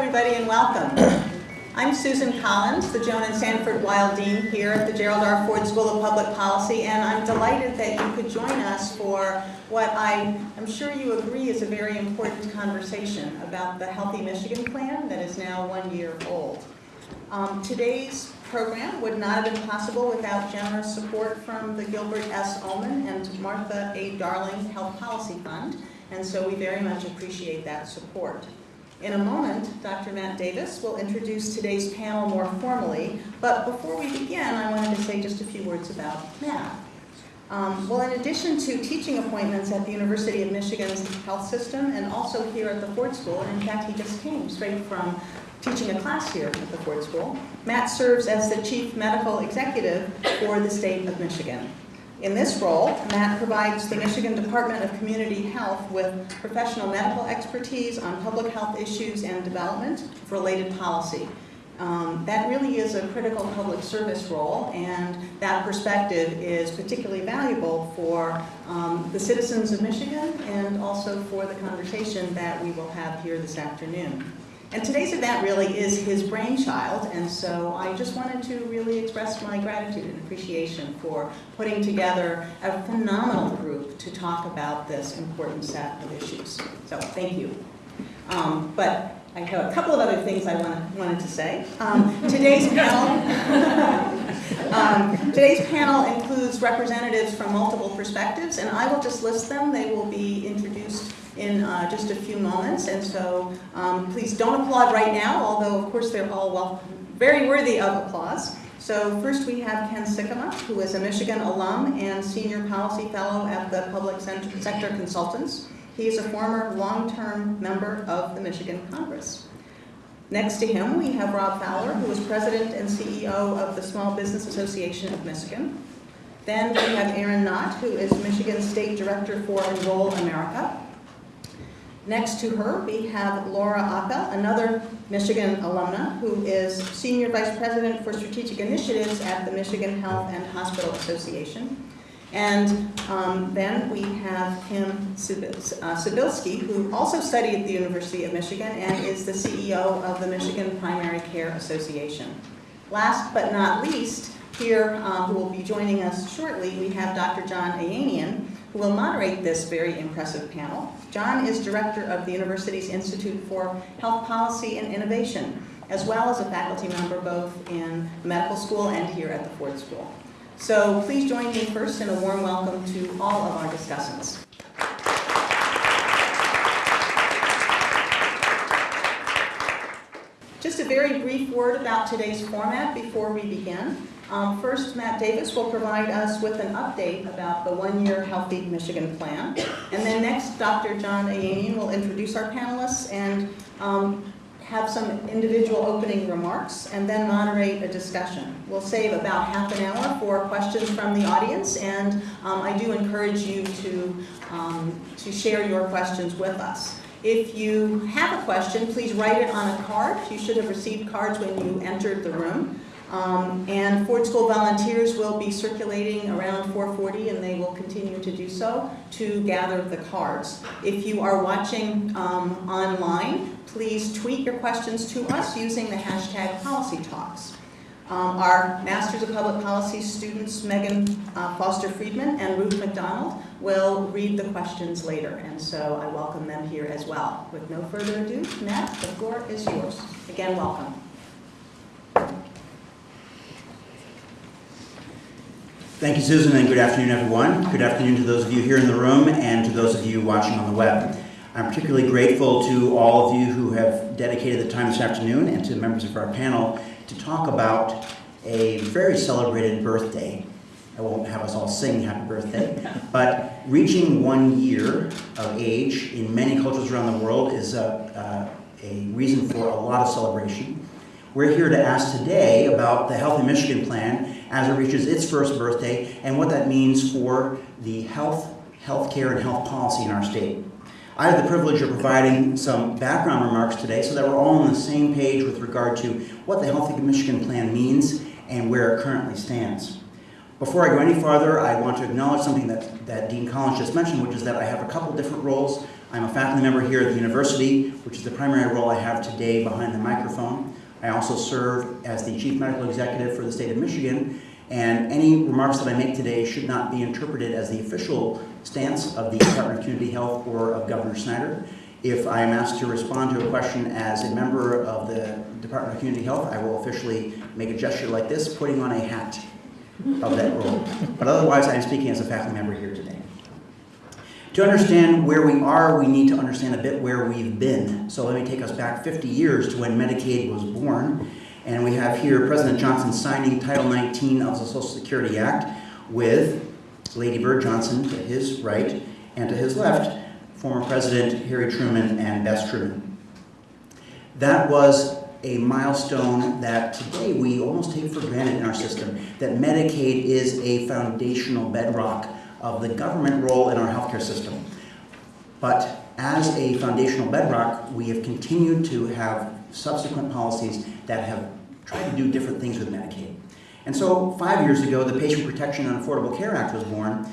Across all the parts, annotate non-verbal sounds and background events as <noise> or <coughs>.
everybody, and welcome. I'm Susan Collins, the Joan and Sanford Weill Dean here at the Gerald R. Ford School of Public Policy, and I'm delighted that you could join us for what I am sure you agree is a very important conversation about the Healthy Michigan Plan that is now one year old. Um, today's program would not have been possible without generous support from the Gilbert S. Omenn and Martha A. Darling Health Policy Fund, and so we very much appreciate that support. In a moment, Dr. Matt Davis will introduce today's panel more formally, but before we begin, I wanted to say just a few words about Matt. Um, well, in addition to teaching appointments at the University of Michigan's health system and also here at the Ford School, and in fact, he just came straight from teaching a class here at the Ford School, Matt serves as the Chief Medical Executive for the state of Michigan. In this role, Matt provides the Michigan Department of Community Health with professional medical expertise on public health issues and development of related policy. Um, that really is a critical public service role, and that perspective is particularly valuable for um, the citizens of Michigan and also for the conversation that we will have here this afternoon. And today's event really is his brainchild, and so I just wanted to really express my gratitude and appreciation for putting together a phenomenal group to talk about this important set of issues. So thank you. Um, but I have a couple of other things I want, wanted to say. Um, today's panel, <laughs> um, today's panel includes representatives from multiple perspectives, and I will just list them. They will be introduced in uh, just a few moments. And so um, please don't applaud right now, although of course they're all well, very worthy of applause. So first we have Ken Sikkema, who is a Michigan alum and Senior Policy Fellow at the Public Sector Consultants. He is a former long-term member of the Michigan Congress. Next to him, we have Rob Fowler, who is President and CEO of the Small Business Association of Michigan. Then we have Erin Knott, who is Michigan State Director for Enroll America. Next to her, we have Laura Appel, another Michigan alumna, who is Senior Vice President for Strategic Initiatives at the Michigan Health and Hospital Association. And um, then we have Kim uh, Sibilski, who also studied at the University of Michigan and is the CEO of the Michigan Primary Care Association. Last but not least, here, uh, who will be joining us shortly, we have Dr. John Ayanian, who will moderate this very impressive panel. John is director of the university's Institute for Health Policy and Innovation, as well as a faculty member both in medical school and here at the Ford School. So please join me first in a warm welcome to all of our discussants. Just a very brief word about today's format before we begin. Um, first, Matt Davis will provide us with an update about the one-year Healthy Michigan Plan. And then next, Dr. John Ayanian will introduce our panelists and um, have some individual opening remarks and then moderate a discussion. We'll save about half an hour for questions from the audience and um, I do encourage you to, um, to share your questions with us. If you have a question, please write it on a card. You should have received cards when you entered the room. Um, and Ford School volunteers will be circulating around 440 and they will continue to do so to gather the cards. If you are watching um, online, please tweet your questions to us using the hashtag PolicyTalks. Um, our Masters of Public Policy students, Megan uh, Foster Friedman and Ruth McDonald, will read the questions later, and so I welcome them here as well. With no further ado, Matt, the floor is yours. Again, welcome. Thank you, Susan, and good afternoon, everyone. Good afternoon to those of you here in the room and to those of you watching on the web. I'm particularly grateful to all of you who have dedicated the time this afternoon and to the members of our panel to talk about a very celebrated birthday. I won't have us all sing happy birthday, <laughs> but reaching one year of age in many cultures around the world is a, a, a reason for a lot of celebration. We're here to ask today about the Healthy Michigan Plan as it reaches its first birthday and what that means for the health, healthcare, and health policy in our state. I have the privilege of providing some background remarks today so that we're all on the same page with regard to what the Healthy Michigan Plan means and where it currently stands. Before I go any farther, I want to acknowledge something that, that Dean Collins just mentioned, which is that I have a couple different roles. I'm a faculty member here at the university, which is the primary role I have today behind the microphone. I also serve as the chief medical executive for the state of Michigan, and any remarks that I make today should not be interpreted as the official stance of the Department of Community Health or of Governor Snyder. If I am asked to respond to a question as a member of the Department of Community Health, I will officially make a gesture like this, putting on a hat of that role. But otherwise, I am speaking as a faculty member here today. To understand where we are, we need to understand a bit where we've been. So let me take us back 50 years to when Medicaid was born. And we have here President Johnson signing Title 19 of the Social Security Act with Lady Bird Johnson to his right, and to his left, former President Harry Truman and Bess Truman. That was a milestone that today we almost take for granted in our system, that Medicaid is a foundational bedrock of the government role in our healthcare system. But as a foundational bedrock, we have continued to have subsequent policies that have tried to do different things with Medicaid. And so five years ago, the Patient Protection and Affordable Care Act was born,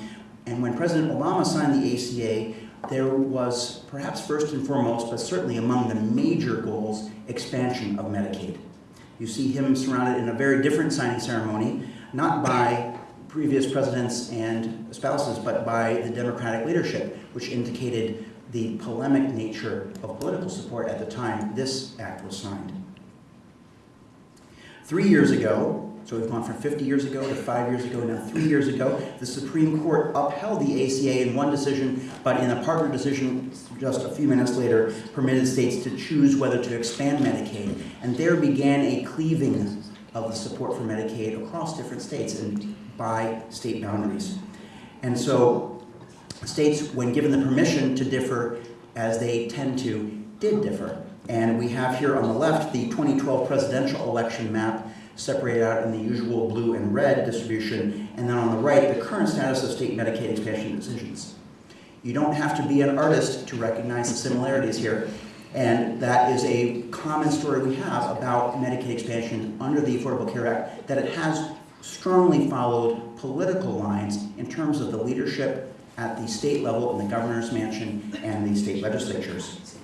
and when President Obama signed the ACA, there was perhaps first and foremost, but certainly among the major goals, expansion of Medicaid. You see him surrounded in a very different signing ceremony, not by previous presidents and spouses, but by the Democratic leadership, which indicated the polemic nature of political support at the time this act was signed. Three years ago, so we've gone from 50 years ago to five years ago, now three years ago, the Supreme Court upheld the ACA in one decision, but in a partner decision just a few minutes later, permitted states to choose whether to expand Medicaid. And there began a cleaving of the support for Medicaid across different states and by state boundaries. And so states, when given the permission to differ, as they tend to, did differ. And we have here on the left the 2012 presidential election map separated out in the usual blue and red distribution, and then on the right, the current status of state Medicaid expansion decisions. You don't have to be an artist to recognize the similarities here, and that is a common story we have about Medicaid expansion under the Affordable Care Act, that it has strongly followed political lines in terms of the leadership at the state level in the governor's mansion and the state legislatures.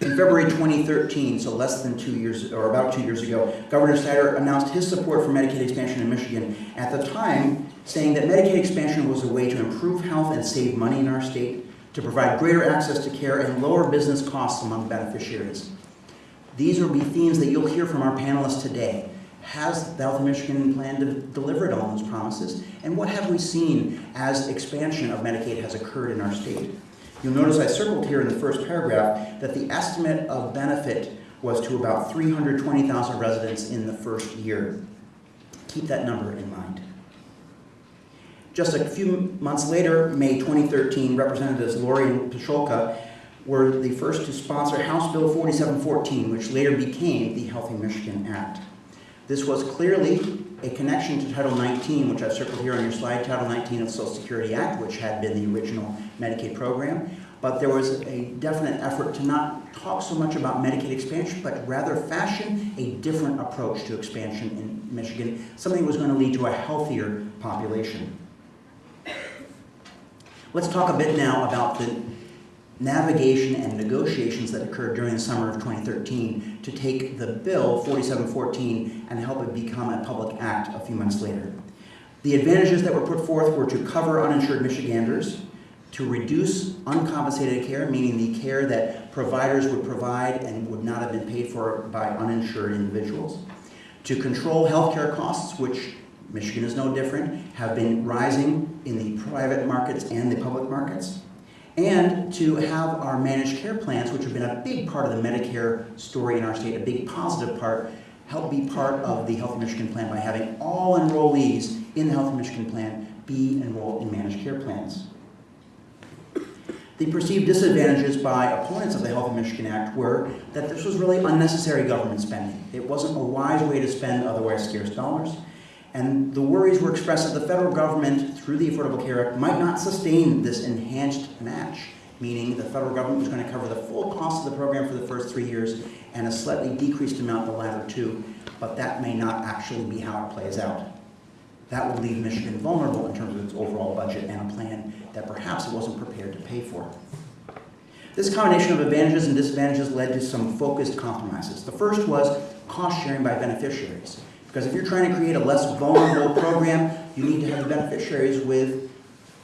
In February 2013, so less than two years, or about two years ago, Governor Snyder announced his support for Medicaid expansion in Michigan, at the time saying that Medicaid expansion was a way to improve health and save money in our state, to provide greater access to care and lower business costs among beneficiaries. These will be themes that you'll hear from our panelists today. Has the Healthy Michigan plan delivered on those promises? And what have we seen as expansion of Medicaid has occurred in our state? You'll notice I circled here in the first paragraph that the estimate of benefit was to about 320,000 residents in the first year. Keep that number in mind. Just a few months later, May 2013, Representatives Lori and Pacholka were the first to sponsor House Bill 4714, which later became the Healthy Michigan Act. This was clearly a connection to Title 19, which I've circled here on your slide, Title 19 of the Social Security Act, which had been the original Medicaid program. But there was a definite effort to not talk so much about Medicaid expansion, but rather fashion a different approach to expansion in Michigan, something that was going to lead to a healthier population. Let's talk a bit now about the navigation and negotiations that occurred during the summer of 2013 to take the bill 4714 and help it become a public act a few months later. The advantages that were put forth were to cover uninsured Michiganders, to reduce uncompensated care, meaning the care that providers would provide and would not have been paid for by uninsured individuals, to control healthcare costs, which Michigan is no different, have been rising in the private markets and the public markets, and to have our managed care plans, which have been a big part of the Medicare story in our state, a big positive part, help be part of the Healthy Michigan Plan by having all enrollees in the Healthy Michigan Plan be enrolled in managed care plans. The perceived disadvantages by opponents of the Healthy Michigan Act were that this was really unnecessary government spending. It wasn't a wise way to spend otherwise scarce dollars. And the worries were expressed that the federal government, through the Affordable Care Act, might not sustain this enhanced match, meaning the federal government was going to cover the full cost of the program for the first three years and a slightly decreased amount the latter two, but that may not actually be how it plays out. That would leave Michigan vulnerable in terms of its overall budget and a plan that perhaps it wasn't prepared to pay for. This combination of advantages and disadvantages led to some focused compromises. The first was cost sharing by beneficiaries. Because if you're trying to create a less vulnerable program, you need to have beneficiaries with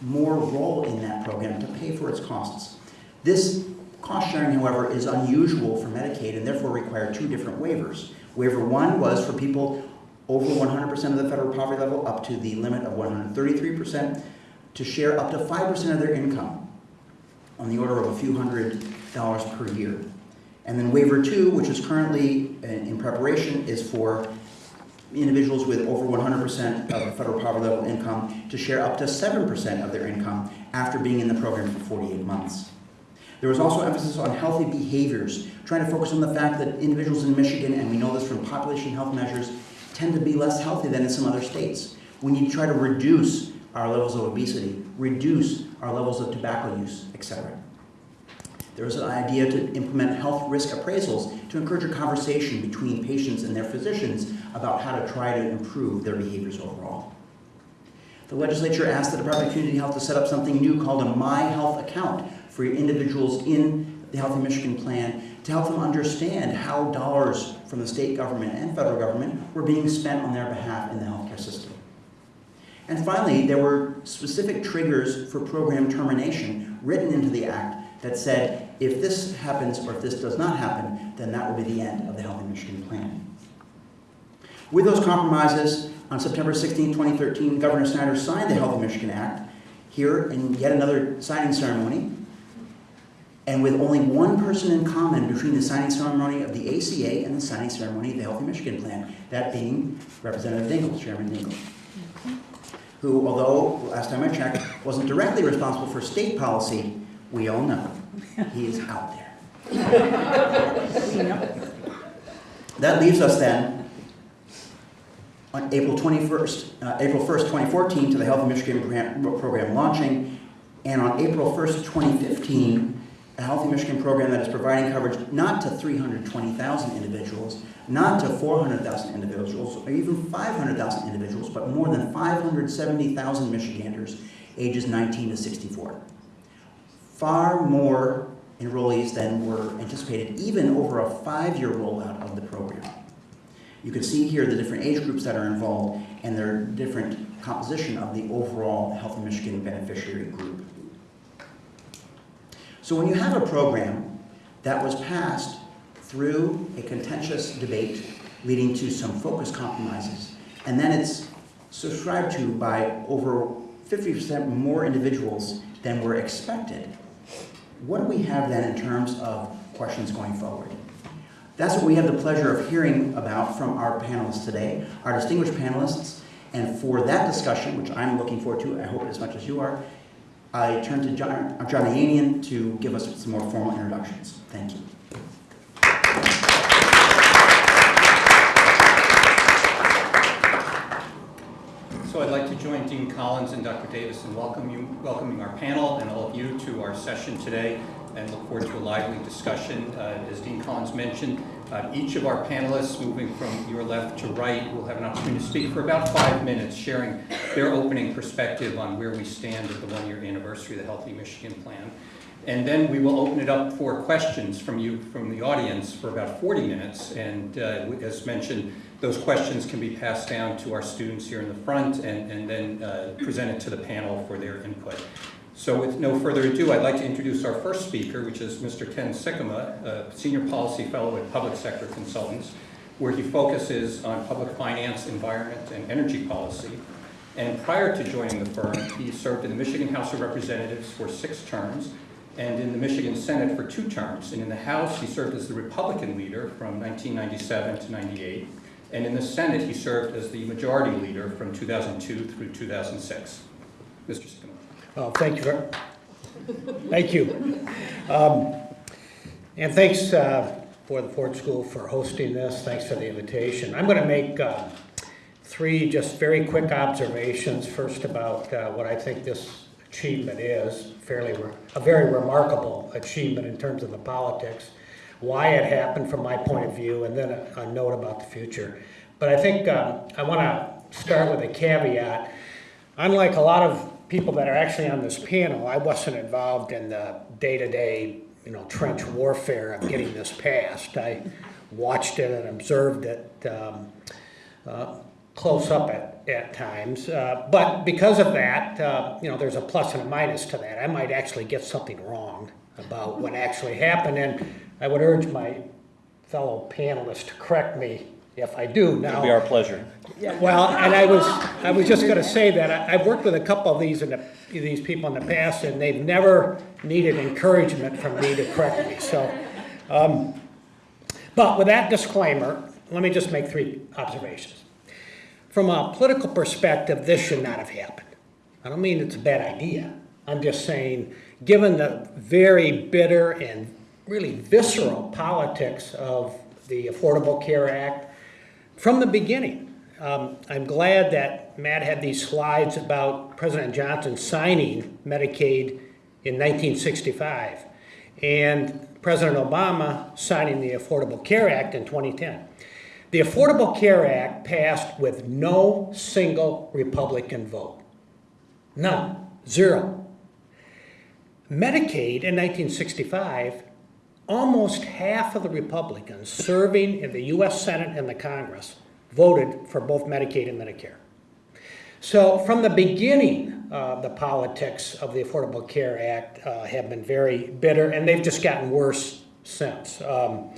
more role in that program to pay for its costs. This cost sharing, however, is unusual for Medicaid and therefore required two different waivers. Waiver one was for people over 100% of the federal poverty level up to the limit of 133% to share up to 5% of their income on the order of a few hundred dollars per year. And then waiver two, which is currently in in preparation, is for individuals with over 100% of federal poverty level income to share up to 7% of their income after being in the program for 48 months. There was also emphasis on healthy behaviors, trying to focus on the fact that individuals in Michigan, and we know this from population health measures, tend to be less healthy than in some other states. We need to try to reduce our levels of obesity, reduce our levels of tobacco use, etc. There was an idea to implement health risk appraisals to encourage a conversation between patients and their physicians about how to try to improve their behaviors overall. The legislature asked the Department of Community Health to set up something new called a My Health account for individuals in the Healthy Michigan Plan to help them understand how dollars from the state government and federal government were being spent on their behalf in the healthcare system. And finally, there were specific triggers for program termination written into the act that said, if this happens or if this does not happen, then that will be the end of the Healthy Michigan Plan. With those compromises, on September 16, 2013, Governor Snyder signed the Healthy Michigan Act here in yet another signing ceremony. And with only one person in common between the signing ceremony of the ACA and the signing ceremony of the Healthy Michigan Plan, that being Representative Dingell, Chairman Dingell who, although, last time I checked, wasn't directly responsible for state policy, we all know he is out there. <laughs> That leaves us then on April 21st, uh, April 1st, 2014, to the Healthy Michigan program launching, and on April 1st, 2015, a Healthy Michigan program that is providing coverage not to 320,000 individuals, not to 400,000 individuals, or even 500,000 individuals, but more than 570,000 Michiganders ages 19 to 64. Far more enrollees than were anticipated, even over a five-year rollout of the program. You can see here the different age groups that are involved and their different composition of the overall Healthy Michigan beneficiary group. So when you have a program that was passed through a contentious debate leading to some focus compromises, and then it's subscribed to by over 50% more individuals than were expected, what do we have then in terms of questions going forward? That's what we have the pleasure of hearing about from our panelists today, our distinguished panelists. And for that discussion, which I'm looking forward to, I hope as much as you are, I turn to John, John Ayanian to give us some more formal introductions. Thank you. So I'd like to join Dean Collins and Dr. Davis in welcome you, welcoming our panel and all of you to our session today and look forward to a lively discussion. Uh, as Dean Collins mentioned, uh, each of our panelists, moving from your left to right, will have an opportunity to speak for about five minutes, sharing their opening perspective on where we stand at the one-year anniversary of the Healthy Michigan Plan. And then we will open it up for questions from you, from the audience, for about 40 minutes. And uh, as mentioned, those questions can be passed down to our students here in the front and, and then uh, presented to the panel for their input. So with no further ado, I'd like to introduce our first speaker, which is Mr. Ken Sikkema, a Senior Policy Fellow at Public Sector Consultants, where he focuses on public finance, environment, and energy policy. And prior to joining the firm, he served in the Michigan House of Representatives for six terms, and in the Michigan Senate for two terms. And in the House, he served as the Republican leader from 1997 to 98. And in the Senate, he served as the majority leader from 2002 through 2006. Mr. Sikkema. Oh, thank you. very- Thank you. Um, And thanks uh, for the Ford School for hosting this. Thanks for the invitation. I'm going to make uh, three just very quick observations. First about uh, what I think this achievement is, fairly, a very remarkable achievement in terms of the politics, why it happened from my point of view, and then a a note about the future. But I think um, I want to start with a caveat. Unlike a lot of people that are actually on this panel, I wasn't involved in the day-to-day, you know, trench warfare of getting this passed. I watched it and observed it um, uh, close up at, at times. Uh, But because of that, uh, you know, there's a plus and a minus to that. I might actually get something wrong about what actually happened, and I would urge my fellow panelists to correct me if I do. Now, It'll be our pleasure. well, and I was, I was just gonna say that, I- I've worked with a couple of these in the, these people in the past, and they've never needed encouragement from me to correct me, so. um, But with that disclaimer, let me just make three observations. From a political perspective, this should not have happened. I don't mean it's a bad idea. I'm just saying, given the very bitter and really visceral politics of the Affordable Care Act, from the beginning. Um, I'm glad that Matt had these slides about President Johnson signing Medicaid in 1965 and President Obama signing the Affordable Care Act in 2010. The Affordable Care Act passed with no single Republican vote. None. Zero. Medicaid in 1965 almost half of the Republicans serving in the US Senate and the Congress voted for both Medicaid and Medicare. So from the beginning, uh, the politics of the Affordable Care Act uh, have been very bitter, and they've just gotten worse since. Um,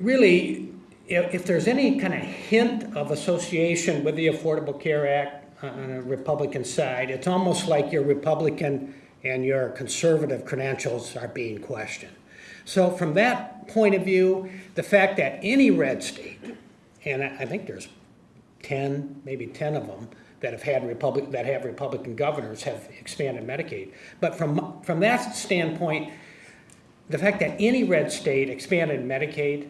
really, if, if there's any kind of hint of association with the Affordable Care Act on a Republican side, it's almost like your Republican and your conservative credentials are being questioned. So from that point of view, the fact that any red state, and I think there's 10, maybe 10 of them that have had Republic, that have Republican governors have expanded Medicaid. But from, from that standpoint, the fact that any red state expanded Medicaid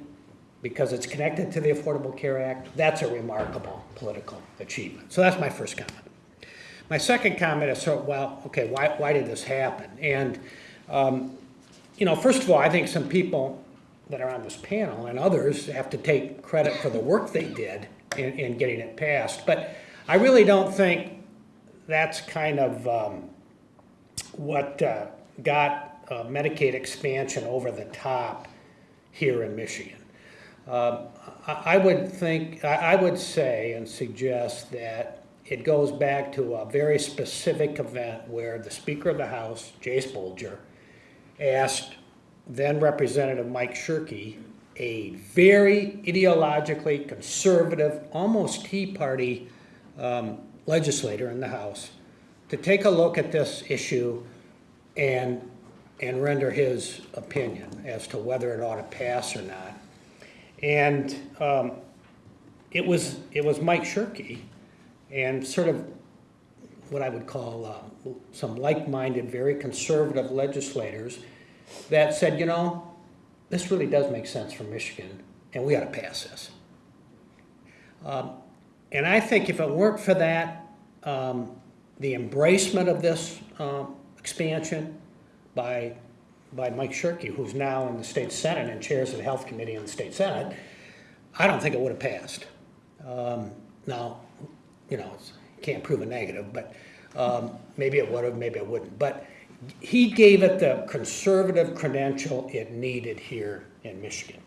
because it's connected to the Affordable Care Act, that's a remarkable political achievement. So that's my first comment. My second comment is, so, well, okay, why, why did this happen? And, um, you know, first of all, I think some people that are on this panel and others have to take credit for the work they did in, in getting it passed. But I really don't think that's kind of um, what uh, got uh, Medicaid expansion over the top here in Michigan. Um, I, would think, I would say and suggest that it goes back to a very specific event where the Speaker of the House, Jase Bolger, asked then Representative Mike Shirkey, a very ideologically conservative, almost Tea Party um, legislator in the House, to take a look at this issue and, and render his opinion as to whether it ought to pass or not. And um, it was, it was Mike Shirkey and sort of what I would call uh, some like-minded, very conservative legislators that said, you know, this really does make sense for Michigan, and we ought to pass this. Um, and I think if it weren't for that, um, the embracement of this um, expansion by by Mike Shirkey, who's now in the state senate and chairs the health committee in the state senate, I don't think it would have passed. Um, now, you know, can't prove a negative, but um, maybe it would have, maybe it wouldn't. But he gave it the conservative credential it needed here in Michigan.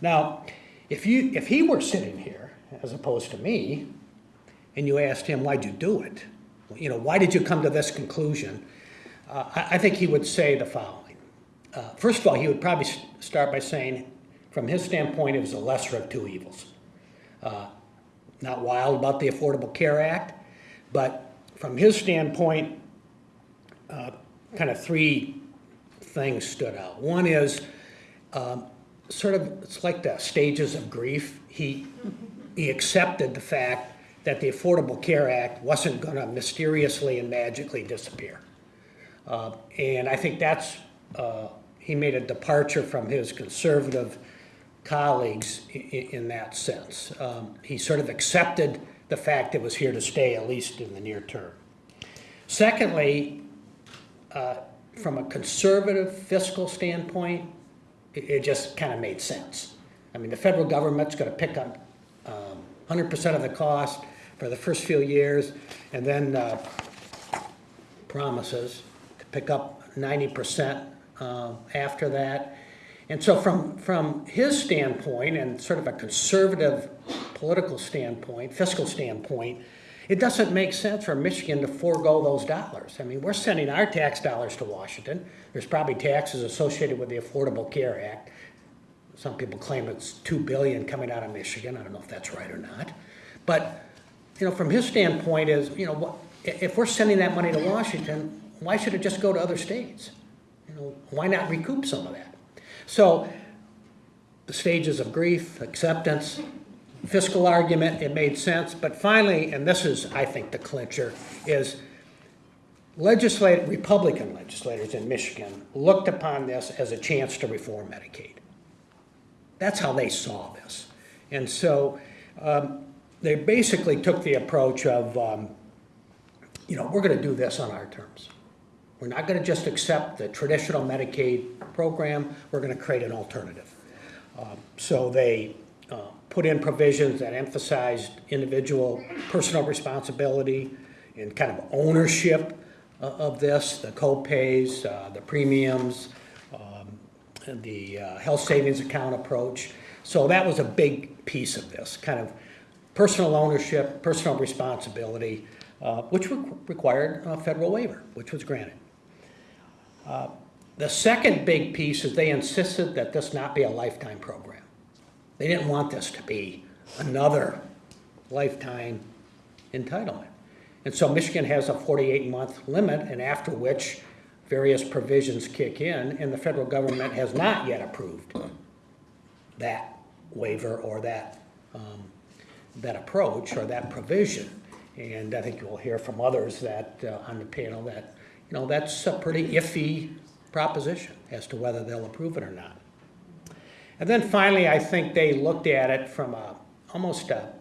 Now, if you if he were sitting here as opposed to me, and you asked him why'd you do it, you know, why did you come to this conclusion? Uh, I, I think he would say the following. Uh, first of all, he would probably start by saying, from his standpoint, it was the lesser of two evils. Uh, not wild about the Affordable Care Act, but from his standpoint, uh, kind of three things stood out. One is um, sort of, it's like the stages of grief. He, he accepted the fact that the Affordable Care Act wasn't going to mysteriously and magically disappear. Uh, And I think that's, uh, he made a departure from his conservative colleagues in that sense. Um, He sort of accepted the fact it was here to stay, at least in the near term. Secondly, uh, from a conservative fiscal standpoint, it, it just kind of made sense. I mean, the federal government's going to pick up um, 100% of the cost for the first few years, and then uh, promises to pick up 90% uh, after that. And so from, from his standpoint and sort of a conservative political standpoint, fiscal standpoint, it doesn't make sense for Michigan to forego those dollars. I mean, we're sending our tax dollars to Washington. There's probably taxes associated with the Affordable Care Act. Some people claim it's 2 billion coming out of Michigan. I don't know if that's right or not. But, you know, from his standpoint is, you know, if we're sending that money to Washington, why should it just go to other states? You know, why not recoup some of that? So, the stages of grief, acceptance, fiscal argument, it made sense, but finally, and this is, I think, the clincher, is legislate, Republican legislators in Michigan looked upon this as a chance to reform Medicaid. That's how they saw this. And so um, they basically took the approach of, um, you know, we're going to do this on our terms. We're not going to just accept the traditional Medicaid program, we're going to create an alternative. Um, So they uh, put in provisions that emphasized individual personal responsibility and kind of ownership o- of this, the co-pays, uh, the premiums, um, the uh, health savings account approach. So that was a big piece of this, kind of personal ownership, personal responsibility, uh, which re- required a federal waiver, which was granted. Uh, The second big piece is they insisted that this not be a lifetime program. They didn't want this to be another lifetime entitlement. And so Michigan has a 48-month limit, and after which various provisions kick in, and the federal government has not yet approved that waiver or that, um, that approach or that provision. And I think you'll hear from others that, uh, on the panel, that, you know, that's a pretty iffy proposition as to whether they'll approve it or not. And then finally, I think they looked at it from a, almost a,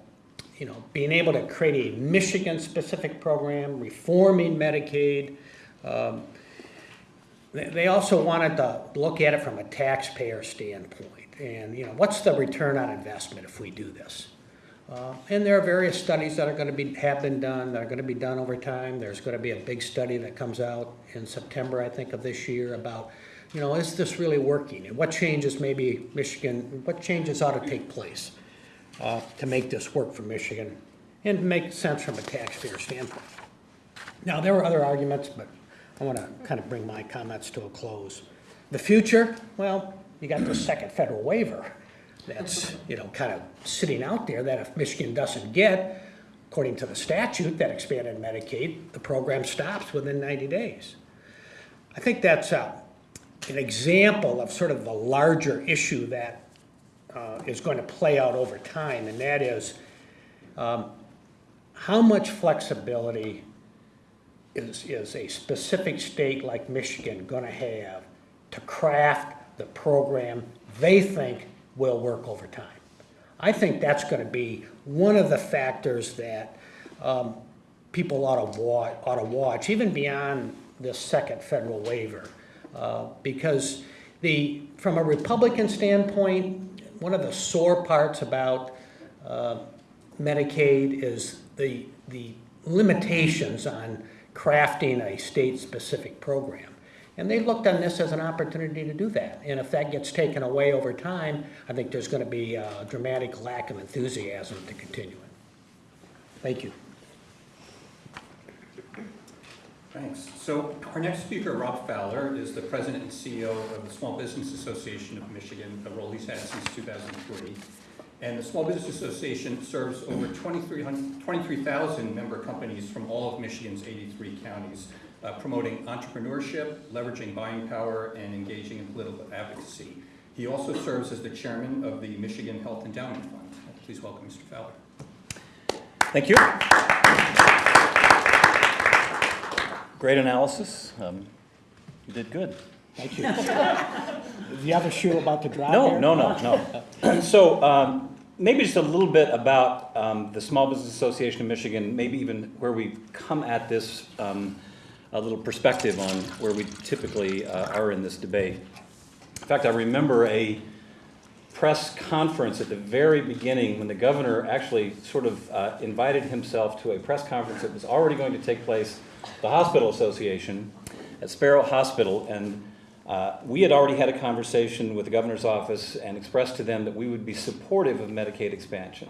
you know, being able to create a Michigan-specific program, reforming Medicaid. Um, They, they also wanted to look at it from a taxpayer standpoint. And, you know, what's the return on investment if we do this? Uh, And there are various studies that are gonna be, have been done, that are gonna be done over time. There's gonna be a big study that comes out in September, I think, of this year about, you know, is this really working? And what changes maybe Michigan, what changes ought to take place uh, to make this work for Michigan and make sense from a taxpayer standpoint? Now, there were other arguments, but I want to kind of bring my comments to a close. The future, well, you got the second federal waiver that's, you know, kind of sitting out there that if Michigan doesn't get, according to the statute that expanded Medicaid, the program stops within 90 days. I think that's uh, an example of sort of the larger issue that uh, is going to play out over time, and that is um, how much flexibility is, is a specific state like Michigan gonna have to craft the program they think will work over time? I think that's gonna be one of the factors that um, people ought to wa, ought to watch, even beyond this second federal waiver. Uh, Because the, from a Republican standpoint, one of the sore parts about uh, Medicaid is the, the limitations on crafting a state-specific program. And they looked on this as an opportunity to do that. And if that gets taken away over time, I think there's going to be a dramatic lack of enthusiasm to continue it. Thank you. Thanks. So our next speaker, Rob Fowler, is the president and CEO of the Small Business Association of Michigan, a role he's had since 2003. And the Small Business Association serves over 23,000 23,000 member companies from all of Michigan's 83 counties, uh, promoting entrepreneurship, leveraging buying power, and engaging in political advocacy. He also serves as the chairman of the Michigan Health Endowment Fund. Please welcome Mr. Fowler. Thank you. Great analysis. Um, You did good. Thank you. The other shoe about to drop No, here? no, no, no. So um, maybe just a little bit about um, the Small Business Association of Michigan, maybe even where we've come at this, um, a little perspective on where we typically uh, are in this debate. In fact, I remember a press conference at the very beginning when the governor actually sort of uh, invited himself to a press conference that was already going to take place the Hospital Association at Sparrow Hospital. And uh, we had already had a conversation with the governor's office and expressed to them that we would be supportive of Medicaid expansion.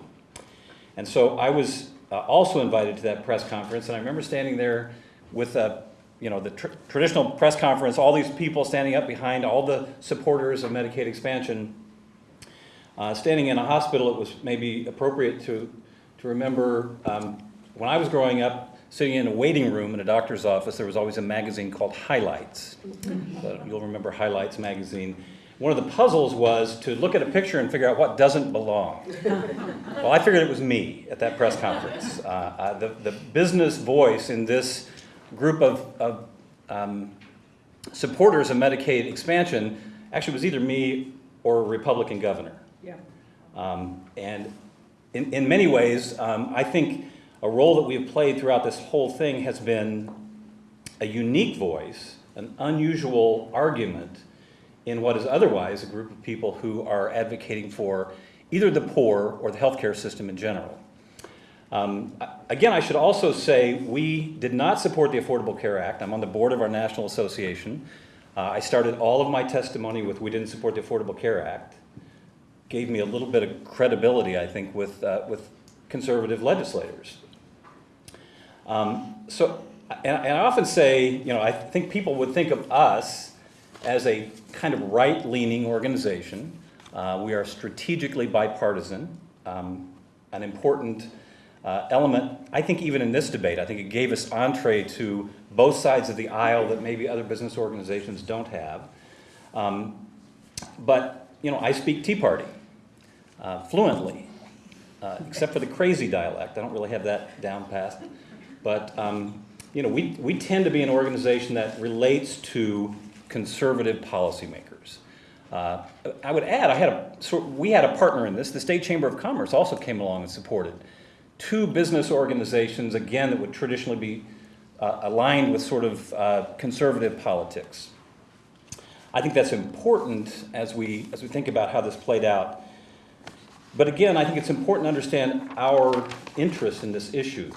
And so I was uh, also invited to that press conference, and I remember standing there with a, you know, the tr- traditional press conference, all these people standing up behind all the supporters of Medicaid expansion. Uh, standing in a hospital, it was maybe appropriate to, to remember um, when I was growing up, sitting in a waiting room in a doctor's office, there was always a magazine called Highlights. So you'll remember Highlights magazine. One of the puzzles was to look at a picture and figure out what doesn't belong. <laughs> well, I figured it was me at that press conference. Uh, uh, the, the business voice in this group of, of um, supporters of Medicaid expansion actually was either me or a Republican governor. Yeah. Um, and in, in many ways, um, I think a role that we have played throughout this whole thing has been a unique voice, an unusual argument in what is otherwise a group of people who are advocating for either the poor or the healthcare system in general. Um, again, I should also say we did not support the Affordable Care Act. I'm on the board of our national association. Uh, I started all of my testimony with we didn't support the Affordable Care Act. Gave me a little bit of credibility, I think, with, uh, with conservative legislators. Um, so, and, and I often say, you know, I think people would think of us as a kind of right-leaning organization. Uh, we are strategically bipartisan, um, an important uh, element, I think even in this debate, I think it gave us entree to both sides of the aisle that maybe other business organizations don't have. Um, but, you know, I speak Tea Party uh, fluently, uh, except for the crazy dialect. I don't really have that down pat. But, um, you know, we, we tend to be an organization that relates to conservative policymakers. Uh, I would add, I had a, so we had a partner in this. The State Chamber of Commerce also came along and supported two business organizations, again, that would traditionally be uh, aligned with sort of uh, conservative politics. I think that's important as we, as we think about how this played out. But again, I think it's important to understand our interest in this issue.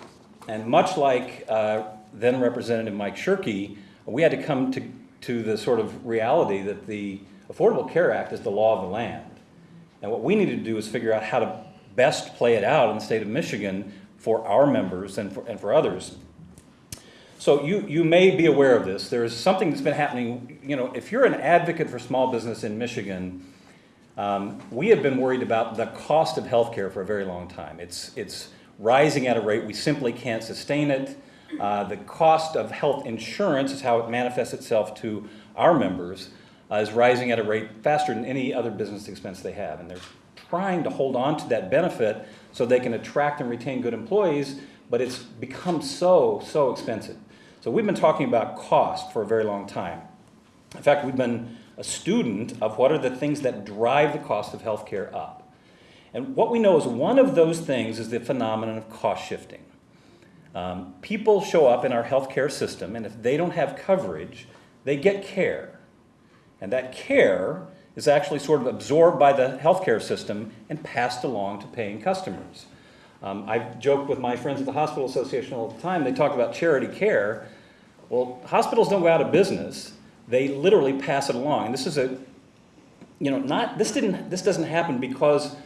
And much like uh, then Representative Mike Shirkey, we had to come to, to the sort of reality that the Affordable Care Act is the law of the land. And what we need to do is figure out how to best play it out in the state of Michigan for our members and for, and for others. So you, you may be aware of this. There's something that's been happening. You know, if you're an advocate for small business in Michigan, um, we have been worried about the cost of healthcare for a very long time. It's, it's rising at a rate we simply can't sustain it. Uh, the cost of health insurance is how it manifests itself to our members uh, is rising at a rate faster than any other business expense they have. And they're trying to hold on to that benefit so they can attract and retain good employees, but it's become so, so expensive. So we've been talking about cost for a very long time. In fact, we've been a student of what are the things that drive the cost of healthcare up. And what we know is one of those things is the phenomenon of cost shifting. Um, people show up in our healthcare system, and if they don't have coverage, they get care. And that care is actually sort of absorbed by the healthcare system and passed along to paying customers. Um, I've joked with my friends at the Hospital Association all the time. They talk about charity care. Well, hospitals don't go out of business. They literally pass it along. And this is a, you know, not this didn't this doesn't happen because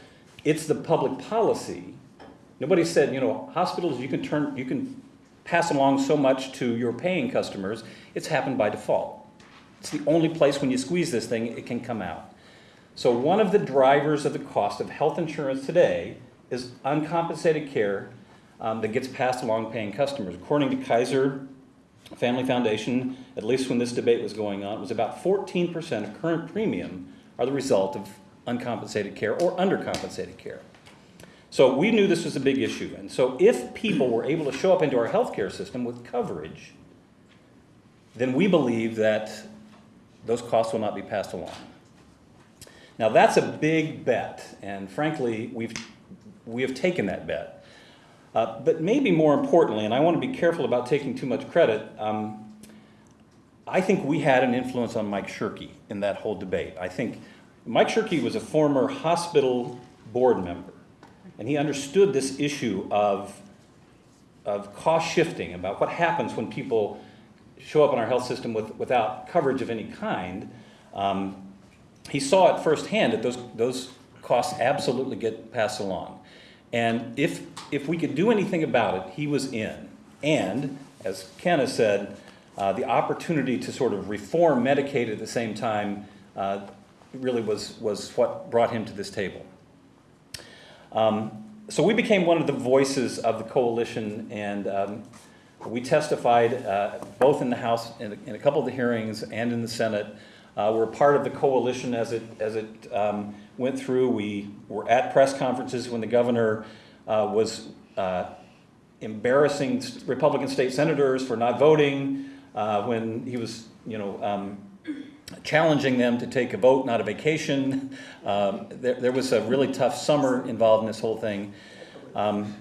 it's the public policy. Nobody said, you know, hospitals you can turn you can pass along so much to your paying customers. It's happened by default. It's the only place when you squeeze this thing, it can come out. So one of the drivers of the cost of health insurance today is uncompensated care um, that gets passed along paying customers. According to Kaiser Family Foundation, at least when this debate was going on, it was about 14% of current premium are the result of uncompensated care or undercompensated care. So we knew this was a big issue. And so if people were able to show up into our healthcare system with coverage, then we believe that those costs will not be passed along. Now that's a big bet, and frankly, we've, we have taken that bet. Uh, but maybe more importantly, and I want to be careful about taking too much credit, um, I think we had an influence on Mike Shirkey in that whole debate. I think Mike Shirkey was a former hospital board member, and he understood this issue of, of cost shifting, about what happens when people show up in our health system with, without coverage of any kind. Um, he saw it firsthand that those, those costs absolutely get passed along. And if, if we could do anything about it, he was in. And, as Ken has said, uh, the opportunity to sort of reform Medicaid at the same time uh, really was, was what brought him to this table. Um, so we became one of the voices of the coalition, and um, we testified uh, both in the House, in a, in a couple of the hearings, and in the Senate. Uh, we're part of the coalition as it, as it um, went through. We were at press conferences when the governor uh, was uh, embarrassing Republican state senators for not voting, uh, when he was, you know, um, challenging them to take a vote, not a vacation. <laughs> Um, there, there was a really tough summer involved in this whole thing. Um,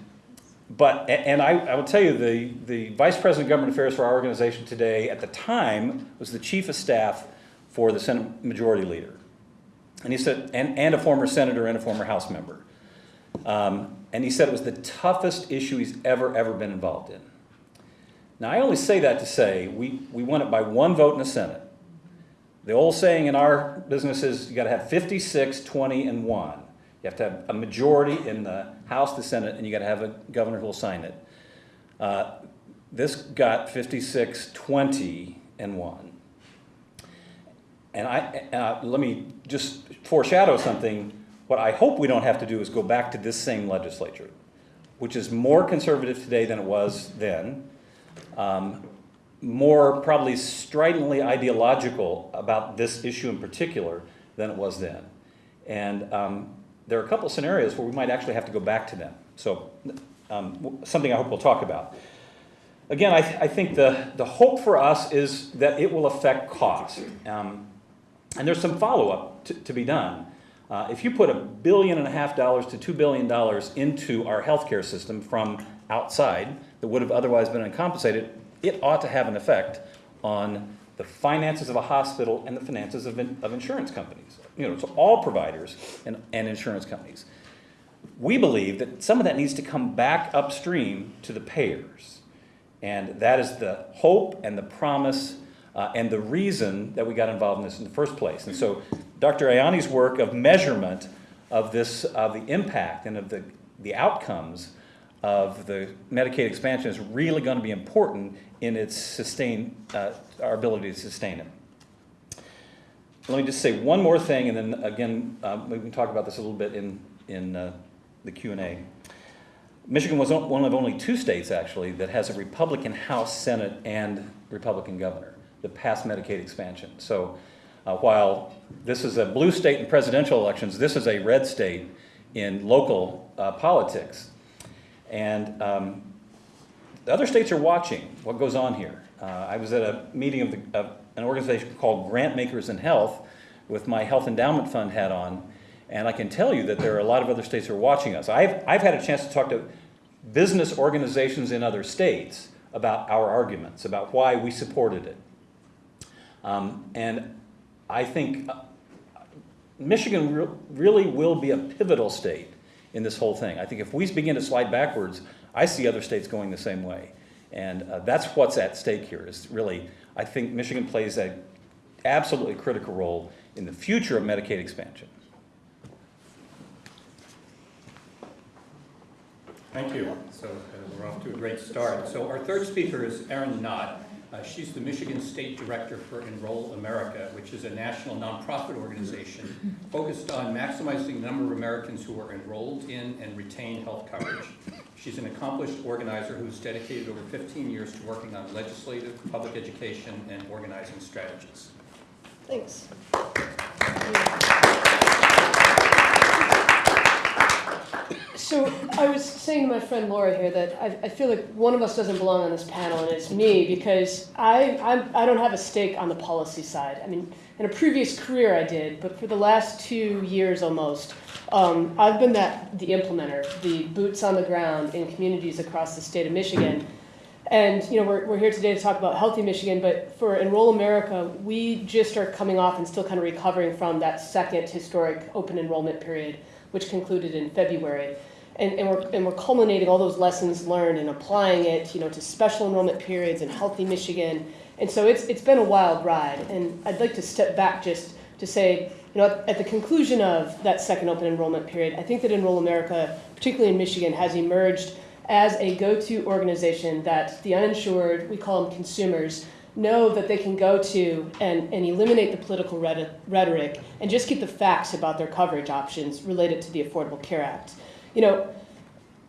but, and I, I will tell you, the, the Vice President of Government Affairs for our organization today, at the time, was the Chief of Staff for the Senate Majority Leader. And he said, and, and a former senator and a former House member. Um, and he said it was the toughest issue he's ever, ever been involved in. Now, I only say that to say we, we won it by one vote in the Senate. The old saying in our business is you got to have 56, 20, and 1. You have to have a majority in the House, the Senate, and you got to have a governor who will sign it. Uh, this got 56, 20, and 1. And I, uh, let me just foreshadow something. What I hope we don't have to do is go back to this same legislature, which is more conservative today than it was then, um, more probably stridently ideological about this issue in particular than it was then. And um, there are a couple scenarios where we might actually have to go back to them. So um, something I hope we'll talk about. Again, I, th- I think the, the hope for us is that it will affect cost. Um, and there's some follow-up to be done. Uh, if you put a billion and a half dollars to two billion dollars into our healthcare system from outside that would have otherwise been uncompensated, it ought to have an effect on the finances of a hospital and the finances of, in, of insurance companies. You know, to all providers and, and insurance companies. We believe that some of that needs to come back upstream to the payers. And that is the hope and the promise uh, and the reason that we got involved in this in the first place. And so Dr. Ayanian's work of measurement of this, of the impact and of the, the outcomes of the Medicaid expansion is really going to be important in its sustain, uh, our ability to sustain it. Let me just say one more thing, and then again, uh, we can talk about this a little bit in, in uh, the Q&A. Michigan was one of only two states, actually, that has a Republican House, Senate, and Republican governor that passed Medicaid expansion. So uh, while this is a blue state in presidential elections, this is a red state in local uh, politics. And um, the other states are watching what goes on here. Uh, I was at a meeting of, the, of an organization called Grantmakers In Health with my Health Endowment Fund hat on, and I can tell you that there are a lot of other states who are watching us. I've, I've had a chance to talk to business organizations in other states about our arguments, about why we supported it. Um, and I think uh, Michigan re- really will be a pivotal state in this whole thing. I think if we begin to slide backwards, I see other states going the same way. And uh, that's what's at stake here is really, I think Michigan plays a absolutely critical role in the future of Medicaid expansion. Thank you. So uh, we're off to a great start. So our third speaker is Erin Knott. Uh, She's the Michigan State Director for Enroll America, which is a national nonprofit organization focused on maximizing the number of Americans who are enrolled in and retain health coverage. She's an accomplished organizer who's dedicated over 15 years to working on legislative, public education, and organizing strategies. Thanks. So I was saying to my friend Laura here that I, I feel like one of us doesn't belong on this panel, and it's me because I I'm, I don't have a stake on the policy side. I mean, in a previous career I did, but for the last two years almost, um, I've been that the implementer, the boots on the ground in communities across the state of Michigan. And, you know, we're, we're here today to talk about Healthy Michigan, but for Enroll America, we just are coming off and still kind of recovering from that second historic open enrollment period, which concluded in February. And, and, we're, and we're culminating all those lessons learned and applying it, you know, to special enrollment periods in Healthy Michigan. And so it's, it's been a wild ride. And I'd like to step back just to say, you know, at, at the conclusion of that second open enrollment period, I think that Enroll America, particularly in Michigan, has emerged as a go-to organization that the uninsured, we call them consumers, know that they can go to and, and eliminate the political rhetoric and just get the facts about their coverage options related to the Affordable Care Act. You know,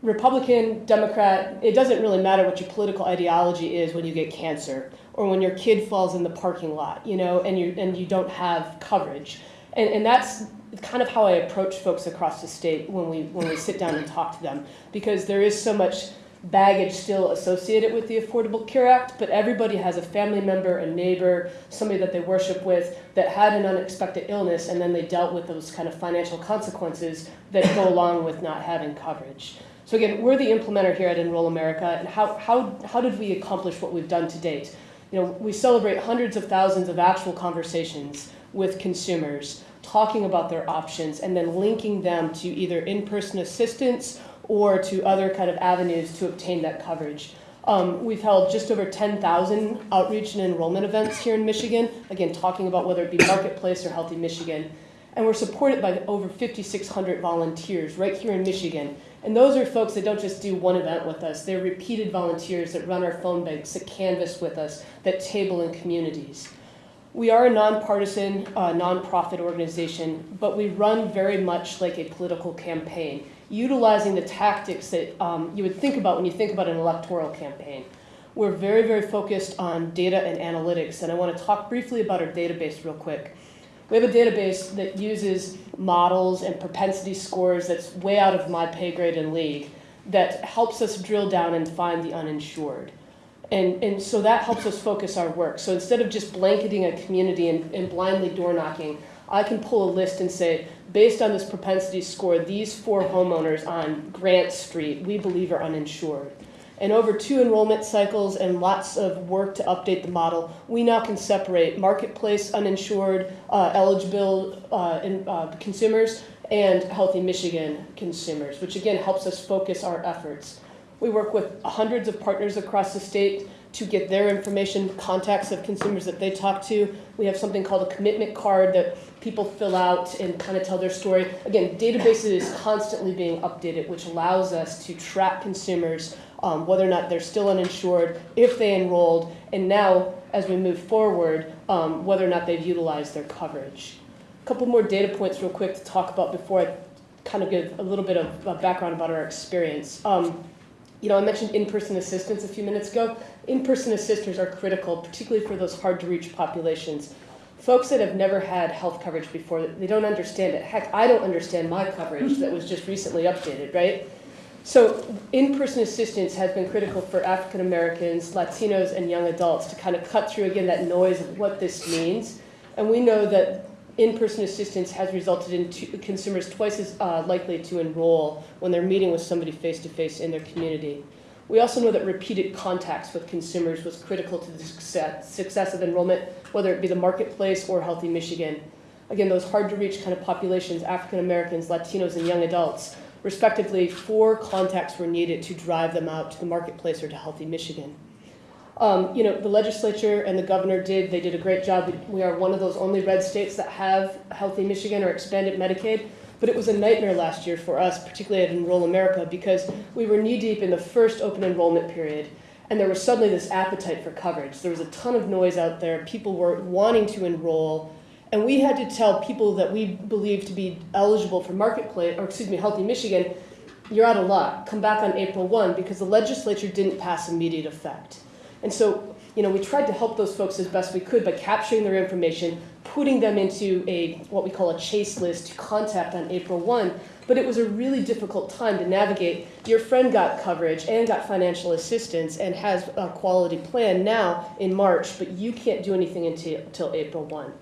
Republican, Democrat, it doesn't really matter what your political ideology is when you get cancer or when your kid falls in the parking lot, you know, and you and you don't have coverage. And, and that's kind of how I approach folks across the state when we when we sit down and talk to them because there is so much baggage still associated with the Affordable Care Act, but everybody has a family member, a neighbor, somebody that they worship with that had an unexpected illness and then they dealt with those kind of financial consequences that go along with not having coverage. So again, we're the implementer here at Enroll America, and how, how, how did we accomplish what we've done to date? You know, we celebrate hundreds of thousands of actual conversations with consumers, talking about their options, and then linking them to either in-person assistance or to other kind of avenues to obtain that coverage. Um, we've held just over 10,000 outreach and enrollment events here in Michigan, again, talking about whether it be Marketplace or Healthy Michigan. And we're supported by over 5,600 volunteers right here in Michigan. And those are folks that don't just do one event with us, they're repeated volunteers that run our phone banks, that canvas with us, that table in communities. We are a nonpartisan, uh, nonprofit organization, but we run very much like a political campaign, utilizing the tactics that um, you would think about when you think about an electoral campaign. We're very, very focused on data and analytics, and I want to talk briefly about our database real quick. We have a database that uses models and propensity scores that's way out of my pay grade and league that helps us drill down and find the uninsured. And, and so that helps us focus our work. So instead of just blanketing a community and, and blindly door knocking, I can pull a list and say, based on this propensity score, these four homeowners on Grant Street we believe are uninsured. And over two enrollment cycles and lots of work to update the model, we now can separate marketplace uninsured, uh, eligible uh, in, uh, consumers and healthy Michigan consumers, which again helps us focus our efforts. We work with hundreds of partners across the state to get their information, contacts of consumers that they talk to. We have something called a commitment card that people fill out and kind of tell their story. Again, databases is constantly being updated, which allows us to track consumers, um, whether or not they're still uninsured, if they enrolled, and now, as we move forward, um, whether or not they've utilized their coverage. A couple more data points real quick to talk about before I kind of give a little bit of uh, background about our experience. Um, you know, I mentioned in-person assistance a few minutes ago. In-person assisters are critical, particularly for those hard-to-reach populations. Folks that have never had health coverage before, they don't understand it. Heck, I don't understand my coverage that was just recently updated, right? So in-person assistance has been critical for African Americans, Latinos, and young adults to kind of cut through again that noise of what this means. And we know that in-person assistance has resulted in two, consumers twice as uh, likely to enroll when they're meeting with somebody face-to-face in their community. We also know that repeated contacts with consumers was critical to the success, success of enrollment, whether it be the marketplace or Healthy Michigan. Again, those hard-to-reach kind of populations, African Americans, Latinos, and young adults, respectively, four contacts were needed to drive them out to the marketplace or to Healthy Michigan. Um, you know, the legislature and the governor did, they did a great job. We, are one of those only red states that have Healthy Michigan or expanded Medicaid. But it was a nightmare last year for us, particularly at Enroll America, because we were knee deep in the first open enrollment period. And there was suddenly this appetite for coverage. There was a ton of noise out there. People were wanting to enroll. And we had to tell people that we believed to be eligible for Marketplace, or excuse me, Healthy Michigan, you're out of luck. Come back on April 1 because the legislature didn't pass immediate effect. And so, you know, we tried to help those folks as best we could by capturing their information, putting them into a what we call a chase list to contact on April 1. But it was a really difficult time to navigate. Your friend got coverage and got financial assistance and has a quality plan now in March, but you can't do anything until, until April 1.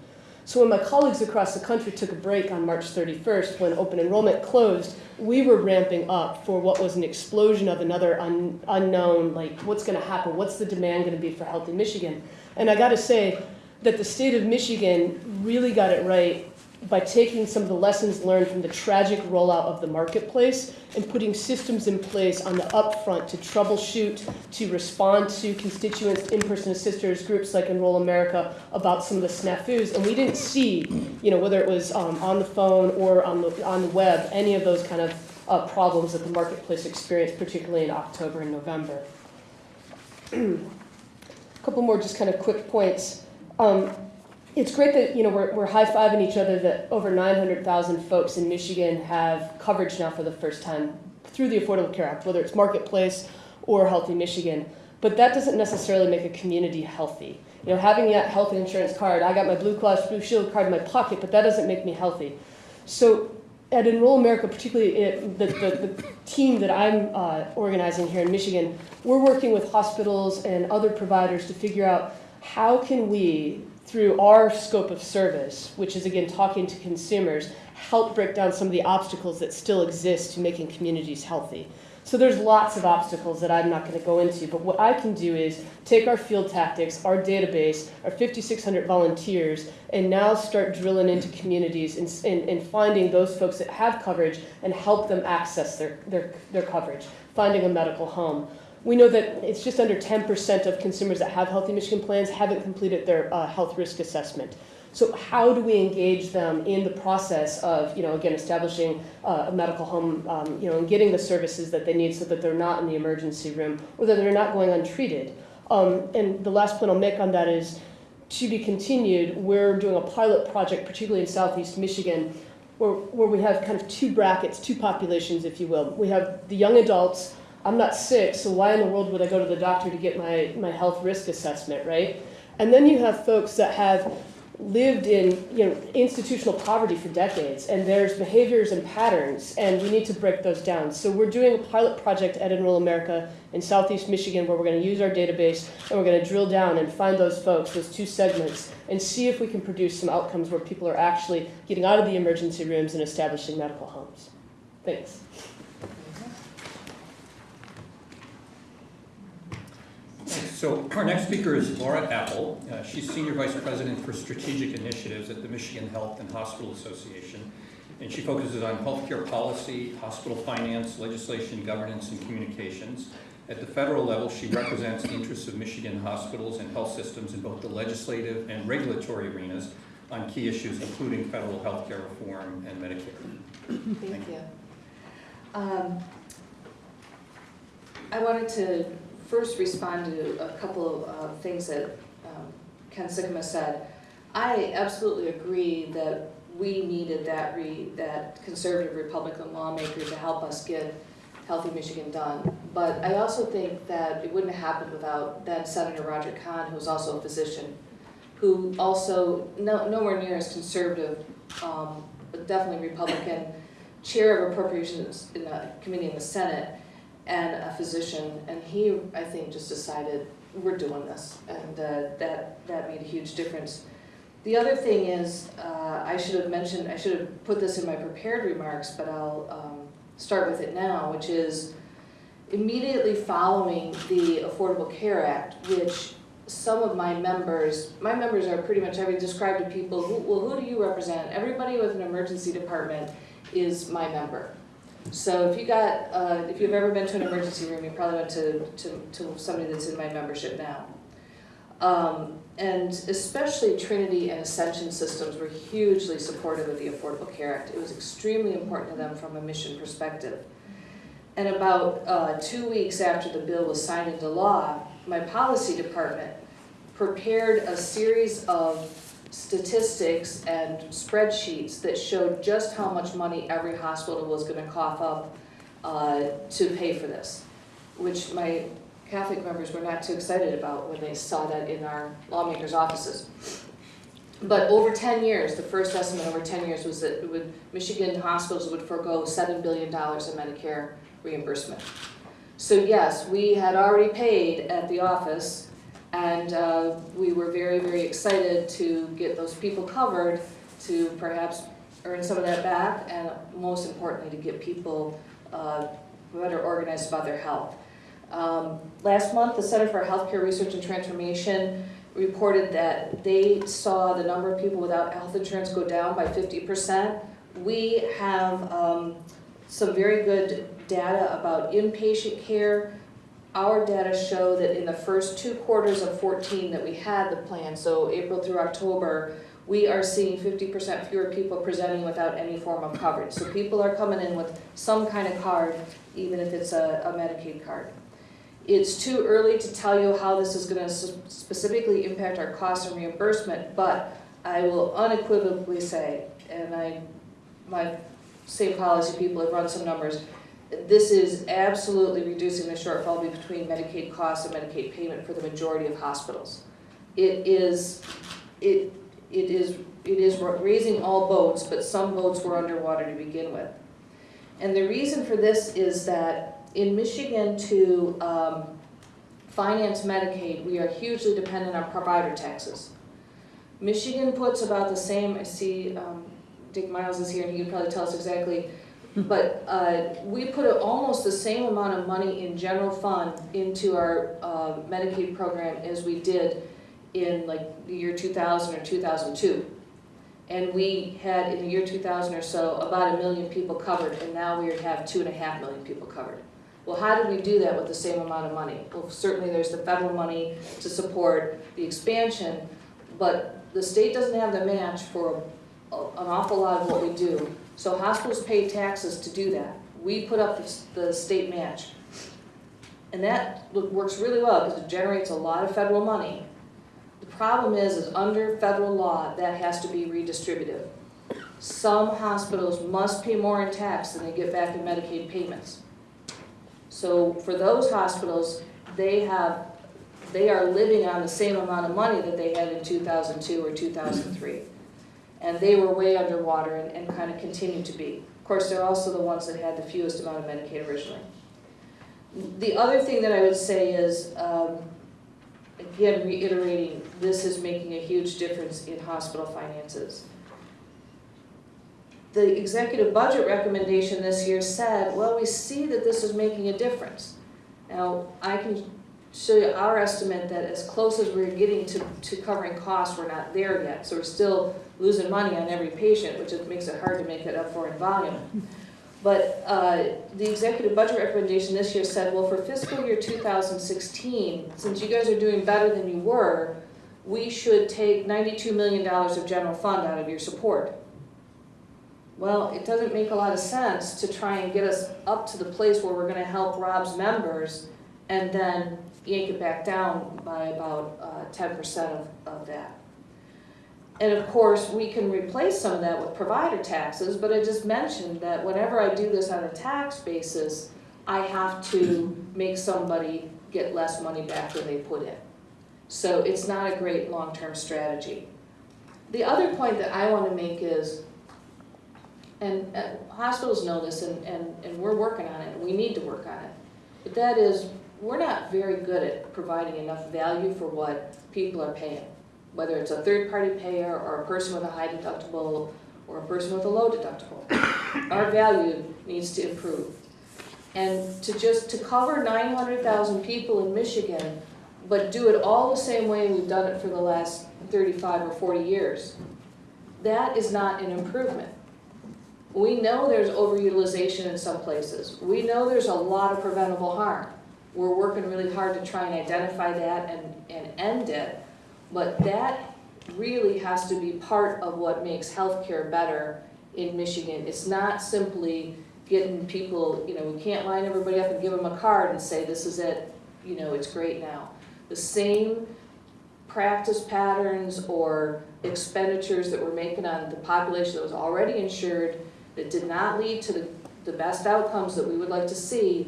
So when my colleagues across the country took a break on March 31st, when open enrollment closed, we were ramping up for what was an explosion of another un- unknown, like what's going to happen, what's the demand going to be for Healthy Michigan. And I got to say that the state of Michigan really got it right by taking some of the lessons learned from the tragic rollout of the marketplace and putting systems in place on the upfront to troubleshoot, to respond to constituents, in-person assisters, groups like Enroll America about some of the snafus. And we didn't see, you know, whether it was um, on the phone or on the, on the web, any of those kind of uh, problems that the marketplace experienced, particularly in October and November. <clears throat> A couple more just kind of quick points. Um, it's great that you know we're, we're high-fiving each other that over 900,000 folks in Michigan have coverage now for the first time through the Affordable Care Act, whether it's Marketplace or Healthy Michigan. But that doesn't necessarily make a community healthy. You know, having that health insurance card, I got my Blue Cross Blue Shield card in my pocket, but that doesn't make me healthy. So at Enroll America, particularly it, the, the, the team that I'm uh, organizing here in Michigan, we're working with hospitals and other providers to figure out how can we through our scope of service, which is again talking to consumers, help break down some of the obstacles that still exist to making communities healthy. So there's lots of obstacles that I'm not going to go into, but what I can do is take our field tactics, our database, our 5,600 volunteers, and now start drilling into communities and, and, and finding those folks that have coverage and help them access their, their, their coverage, finding a medical home. We know that it's just under 10% of consumers that have Healthy Michigan plans haven't completed their uh, health risk assessment. So how do we engage them in the process of, you know, again, establishing uh, a medical home, um, you know, and getting the services that they need so that they're not in the emergency room or that they're not going untreated? Um, and the last point I'll make on that is to be continued. We're doing a pilot project, particularly in Southeast Michigan, where, where we have kind of two brackets, two populations, if you will. We have the young adults I'm not sick, so why in the world would I go to the doctor to get my, my health risk assessment, right? And then you have folks that have lived in you know, institutional poverty for decades, and there's behaviors and patterns, and we need to break those down. So we're doing a pilot project at Enroll America in Southeast Michigan where we're going to use our database and we're going to drill down and find those folks, those two segments, and see if we can produce some outcomes where people are actually getting out of the emergency rooms and establishing medical homes. Thanks. So our next speaker is Laura Appel. Uh, she's Senior Vice President for Strategic Initiatives at the Michigan Health and Hospital Association. And she focuses on healthcare policy, hospital finance, legislation, governance, and communications. At the federal level, she represents the interests of Michigan hospitals and health systems in both the legislative and regulatory arenas on key issues including federal healthcare reform and Medicare. Thank you. Um, I wanted to first respond to a couple of uh, things that um, Ken Sikkema said. I absolutely agree that we needed that that conservative Republican lawmaker to help us get Healthy Michigan done. But I also think that it wouldn't have happened without then Senator Roger Kahn, who was also a physician, who also no, nowhere near as conservative, um, but definitely Republican, chair of appropriations in the committee in the Senate, and a physician, and he, I think, just decided, we're doing this, and uh, that, that made a huge difference. The other thing is, uh, I should have mentioned, I should have put this in my prepared remarks, but I'll um, start with it now, which is immediately following the Affordable Care Act, which some of my members, my members are pretty much, I would describe to people, well, who do you represent? Everybody with an emergency department is my member. So if you got, uh, if you've ever been to an emergency room, you probably went to, to, to somebody that's in my membership now. Um, and especially Trinity and Ascension Systems were hugely supportive of the Affordable Care Act. It was extremely important to them from a mission perspective. And about uh, two weeks after the bill was signed into law, my policy department prepared a series of statistics and spreadsheets that showed just how much money every hospital was going to cough up uh, to pay for this, which my Catholic members were not too excited about when they saw that in our lawmakers' offices. But over 10 years, the first estimate over 10 years was that would, Michigan hospitals would forego $7 billion in Medicare reimbursement. So yes, we had already paid at the office And uh, we were very, very excited to get those people covered, to perhaps earn some of that back, and most importantly, to get people uh, better organized about their health. Um, Last month, the Center for Healthcare Research and Transformation reported that they saw the number of people without health insurance go down by fifty percent. We have um, some very good data about inpatient care. Our data show that in the first two quarters of fourteen that we had the plan, so April through October, we are seeing fifty percent fewer people presenting without any form of coverage. So people are coming in with some kind of card, even if it's a a Medicaid card. It's too early to tell you how this is gonna specifically impact our costs and reimbursement, but I will unequivocally say, and I, my same policy people have run some numbers, this is absolutely reducing the shortfall between Medicaid costs and Medicaid payment for the majority of hospitals. It is, it, it is, it is raising all boats, but some boats were underwater to begin with. And the reason for this is that in Michigan to um, finance Medicaid, we are hugely dependent on provider taxes. Michigan puts about the same, I see um, Dick Miles is here and he can probably tell us exactly, but uh, we put almost the same amount of money in general fund into our uh, Medicaid program as we did in like the year 2000 or 2002. And we had in the year 2000 or so about a million people covered and now we have two and a half million people covered. Well, how did we do that with the same amount of money? Well, certainly there's the federal money to support the expansion, but the state doesn't have the match for a- an awful lot of what we do. So hospitals pay taxes to do that. We put up the the state match. And that works really well because it generates a lot of federal money. The problem is, is under federal law, that has to be redistributive. Some hospitals must pay more in tax than they get back in Medicaid payments. So for those hospitals, they have, they are living on the same amount of money that they had in two thousand two or two thousand three. And they were way underwater and, and kind of continue to be. Of course, they're also the ones that had the fewest amount of Medicaid originally. The other thing that I would say is, um, again, reiterating, this is making a huge difference in hospital finances. The executive budget recommendation this year said, well, we see that this is making a difference. Now, I can show our estimate that as close as we're getting to, to covering costs, we're not there yet. So we're still losing money on every patient, which makes it hard to make it up for in volume. But uh, the executive budget recommendation this year said, well, for fiscal year 2016, since you guys are doing better than you were, we should take $92 million of general fund out of your support. Well, it doesn't make a lot of sense to try and get us up to the place where we're gonna help Rob's members and then yank it back down by about uh, ten percent of, of that. And of course, we can replace some of that with provider taxes, but I just mentioned that whenever I do this on a tax basis, I have to make somebody get less money back than they put in. So it's not a great long-term strategy. The other point that I wanna make is, and uh, hospitals know this and, and, and we're working on it, and we need to work on it. But that is, we're not very good at providing enough value for what people are paying. Whether it's a third-party payer or a person with a high deductible or a person with a low deductible. <coughs> Our value needs to improve. And to just, to cover nine hundred thousand people in Michigan, but do it all the same way we've done it for the last thirty-five or forty years, that is not an improvement. We know there's overutilization in some places. We know there's a lot of preventable harm. We're working really hard to try and identify that and, and end it. But that really has to be part of what makes healthcare better in Michigan. It's not simply getting people, you know, we can't line everybody up and give them a card and say, this is it, you know, it's great now. The same practice patterns or expenditures that we're making on the population that was already insured that did not lead to the, the best outcomes that we would like to see,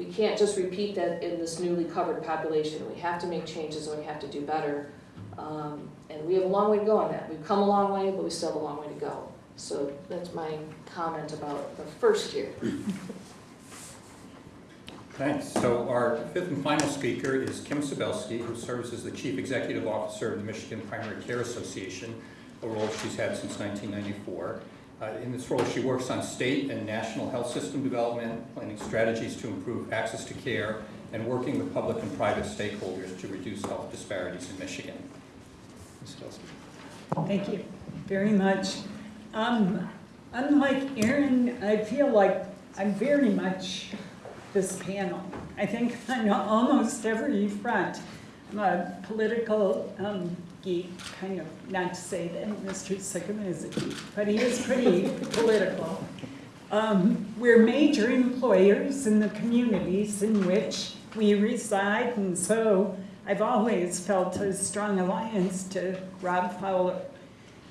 we can't just repeat that in this newly covered population. We have to make changes and we have to do better. Um, and we have a long way to go on that. We've come a long way, but we still have a long way to go. So that's my comment about the first year. Thanks. So our fifth and final speaker is Kim Sibilsky, who serves as the Chief Executive Officer of the Michigan Primary Care Association, a role she's had since 1994. Uh, In this role, she works on state and national health system development, planning strategies to improve access to care, and working with public and private stakeholders to reduce health disparities in Michigan. Ms. Sibilsky. Thank you very much. Um, unlike Erin, I feel like I'm very much this panel. I think on almost every front. I'm a political um, geek, kind of, not to say that Mr. Sikkema is a geek, but he is pretty <laughs> political. Um, we're major employers in the communities in which we reside, and so I've always felt a strong alliance to Rob Fowler.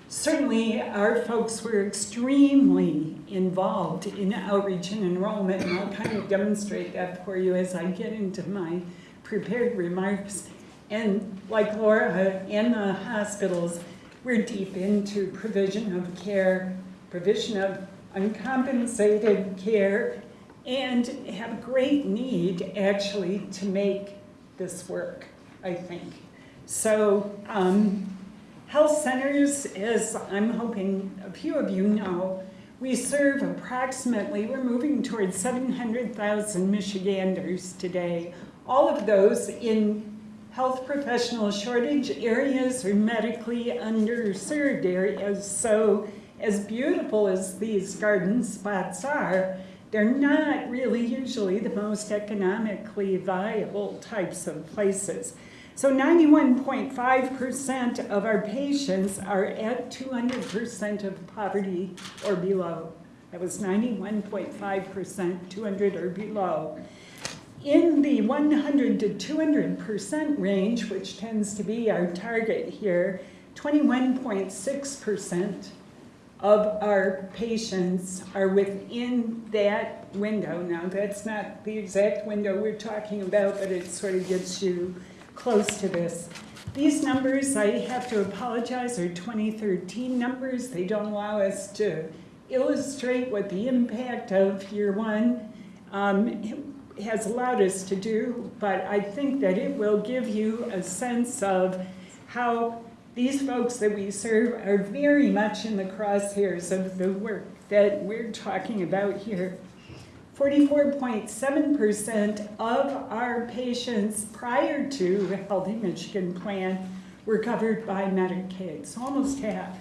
Certainly, our folks were extremely involved in outreach and enrollment, and I'll kind of demonstrate that for you as I get into my prepared remarks. And like Laura and the hospitals, we're deep into provision of care, provision of uncompensated care, and have great need actually to make this work, I think. So, um, Health centers, as I'm hoping a few of you know, we serve approximately, we're moving towards 700,000 Michiganders today. All of those in health professional shortage areas or medically underserved areas. So as beautiful as these garden spots are, they're not really usually the most economically viable types of places. So 91.5% of our patients are at 200% of poverty or below. That was 91.5%, 200 or below. In the 100 to 200% range, which tends to be our target here, 21.6% of our patients are within that window. Now, that's not the exact window we're talking about, but it sort of gets you close to this. These numbers, I have to apologize, are 2013 numbers. They don't allow us to illustrate what the impact of year one um, has allowed us to do, but I think that it will give you a sense of how these folks that we serve are very much in the crosshairs of the work that we're talking about here. 44.7% of our patients prior to the Healthy Michigan Plan were covered by Medicaid, so almost half.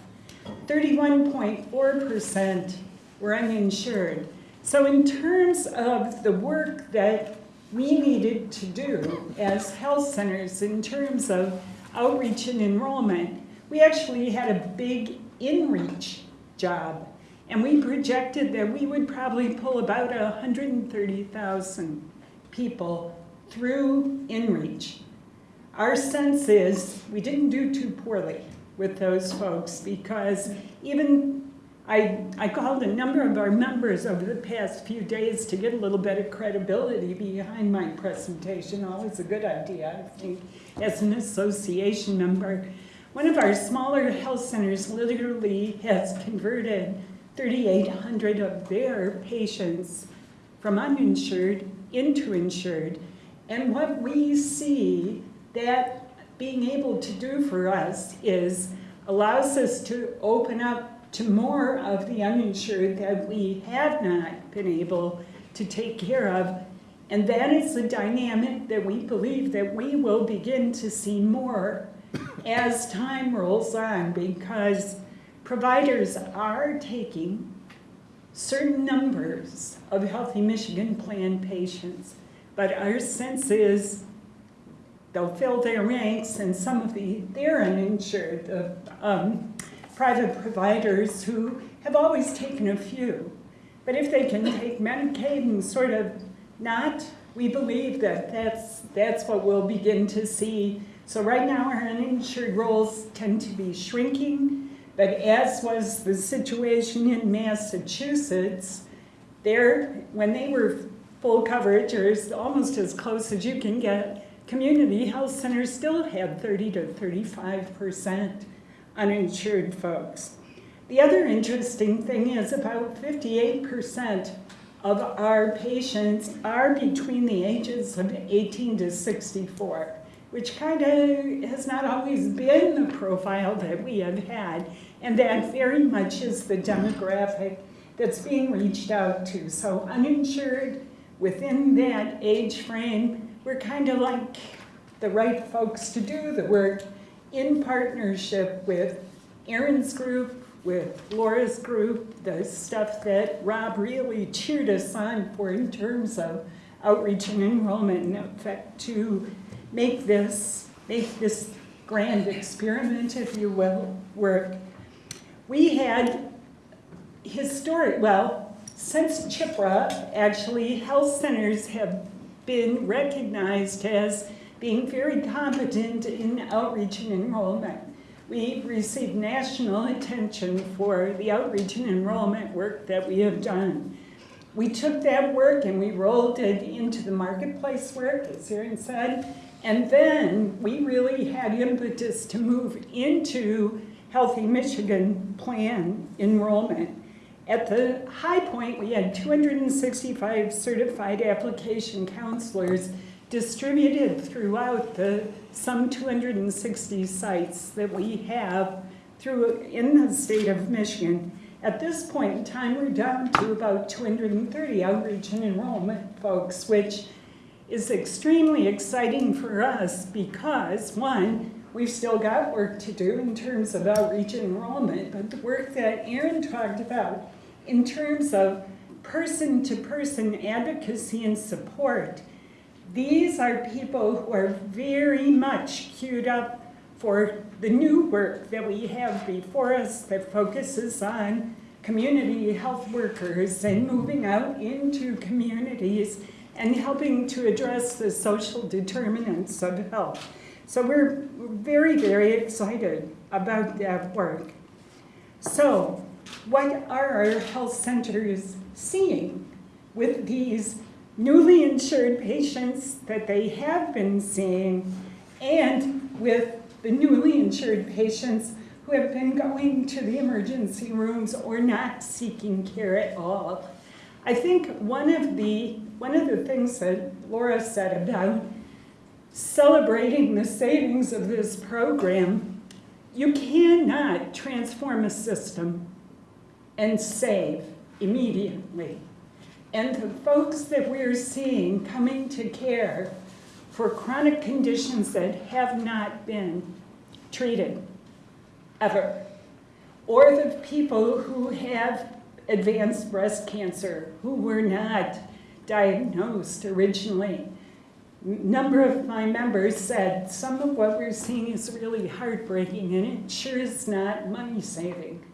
31.4% were uninsured. So in terms of the work that we needed to do as health centers in terms of outreach and enrollment, we actually had a big in-reach job and we projected that we would probably pull about 130,000 people through InReach. Our sense is we didn't do too poorly with those folks because even I, I called a number of our members over the past few days to get a little bit of credibility behind my presentation. Always a good idea, I think, as an association member. One of our smaller health centers literally has converted 3,800 of their patients from uninsured into insured. And what we see that being able to do for us is allows us to open up to more of the uninsured that we have not been able to take care of. And that is the dynamic that we believe that we will begin to see more as time rolls on because providers are taking certain numbers of Healthy Michigan Plan patients, but our sense is they'll fill their ranks and some of the, they're uninsured, the um, private providers who have always taken a few. But if they can take Medicaid and sort of not, we believe that that's, that's what we'll begin to see. So right now our uninsured roles tend to be shrinking but as was the situation in Massachusetts, there, when they were full coverage, or almost as close as you can get, community health centers still had 30 to 35% uninsured folks. The other interesting thing is about 58% of our patients are between the ages of 18 to 64, which kind of has not always been the profile that we have had. And that very much is the demographic that's being reached out to. So uninsured, within that age frame, we're kind of like the right folks to do the work in partnership with Erin's group, with Laura's group, the stuff that Rob really cheered us on for in terms of outreach and enrollment in effect to make this, make this grand experiment, if you will, work. We had historic, well, since CHIPRA, actually, health centers have been recognized as being very competent in outreach and enrollment. We received national attention for the outreach and enrollment work that we have done. We took that work and we rolled it into the marketplace work, as Erin said, and then we really had impetus to move into Healthy Michigan plan enrollment. At the high point, we had 265 certified application counselors distributed throughout the some 260 sites that we have through in the state of Michigan. At this point in time, we're down to about 230 outreach and enrollment folks, which is extremely exciting for us because one, we've still got work to do in terms of outreach and enrollment, but the work that Erin talked about in terms of person-to-person advocacy and support these are people who are very much queued up for the new work that we have before us that focuses on community health workers and moving out into communities and helping to address the social determinants of health. So we're very, very excited about that work. So what are our health centers seeing with these newly insured patients that they have been seeing and with the newly insured patients who have been going to the emergency rooms or not seeking care at all. I think one of the one of the things that Laura said about celebrating the savings of this program, you cannot transform a system and save immediately. And the folks that we're seeing coming to care for chronic conditions that have not been treated ever, or the people who have advanced breast cancer who were not diagnosed originally. Number of my members said some of what we're seeing is really heartbreaking and it sure is not money saving.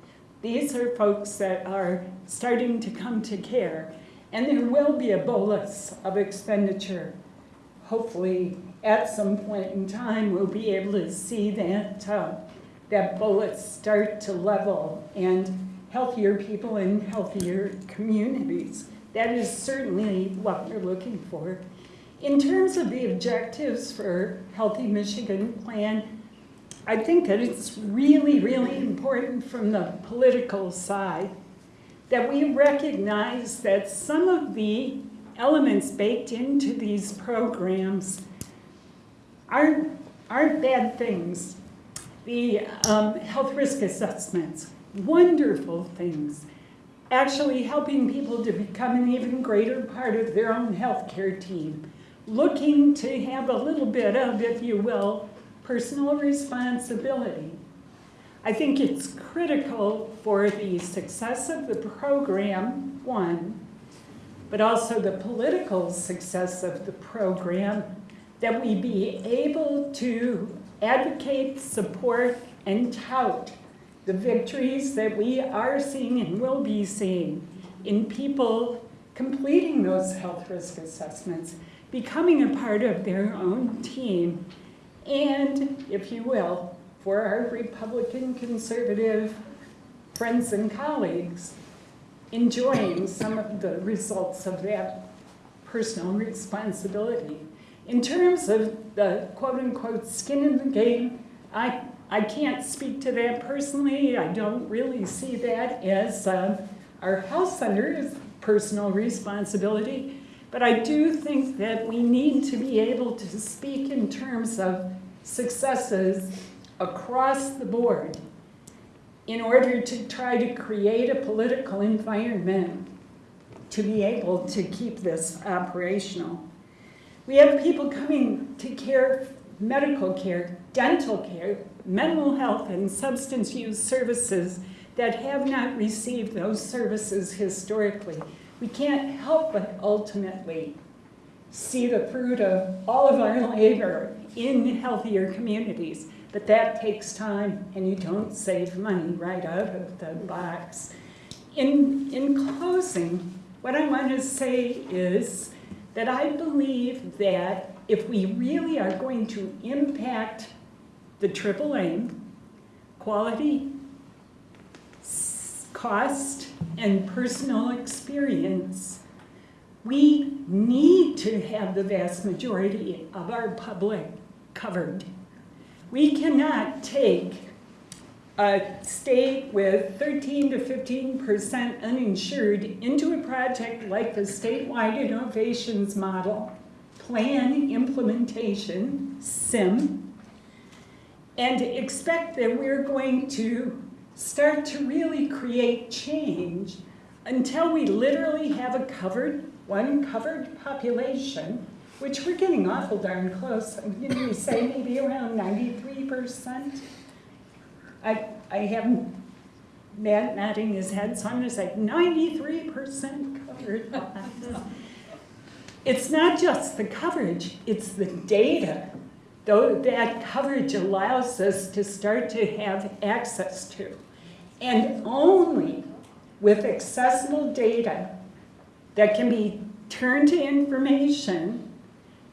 These are folks that are starting to come to care and there will be a bolus of expenditure. Hopefully, at some point in time, we'll be able to see that, uh, that bolus start to level and healthier people in healthier communities. That is certainly what we're looking for. In terms of the objectives for Healthy Michigan Plan, I think that it's really, really important from the political side that we recognize that some of the elements baked into these programs aren't, aren't bad things. The um, health risk assessments, wonderful things. Actually helping people to become an even greater part of their own healthcare team. Looking to have a little bit of, if you will, personal responsibility. I think it's critical for the success of the program, one, but also the political success of the program, that we be able to advocate, support, and tout the victories that we are seeing and will be seeing in people completing those health risk assessments, becoming a part of their own team, and, if you will, for our Republican conservative friends and colleagues enjoying some of the results of that personal responsibility. In terms of the quote unquote skin in the game, I, I can't speak to that personally. I don't really see that as uh, our health centers personal responsibility. But I do think that we need to be able to speak in terms of successes across the board in order to try to create a political environment to be able to keep this operational. We have people coming to care, medical care, dental care, mental health and substance use services that have not received those services historically. We can't help but ultimately see the fruit of all of our labor in healthier communities. But that takes time and you don't save money right out of the box. In, in closing, what I want to say is that I believe that if we really are going to impact the triple aim, quality, cost, and personal experience, we need to have the vast majority of our public covered. We cannot take a state with 13 to 15% uninsured into a project like the statewide innovations model, plan implementation, SIM, and expect that we're going to start to really create change until we literally have a covered, one covered population, which we're getting awful darn close. Didn't we say maybe around 93%? I, I have Matt nodding his head, so I'm gonna say ninety-three percent covered. It's not just the coverage, it's the data. Though that coverage allows us to start to have access to. And only with accessible data that can be turned to information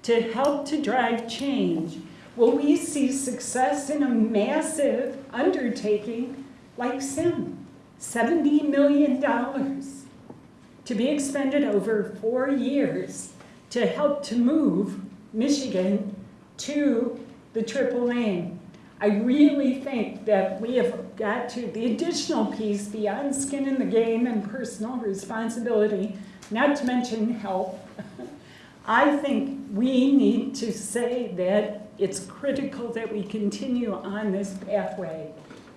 to help to drive change will we see success in a massive undertaking like SIM. $70 million to be expended over four years to help to move Michigan to the triple aim. I really think that we have got to, the additional piece beyond skin in the game and personal responsibility, not to mention health, <laughs> I think we need to say that it's critical that we continue on this pathway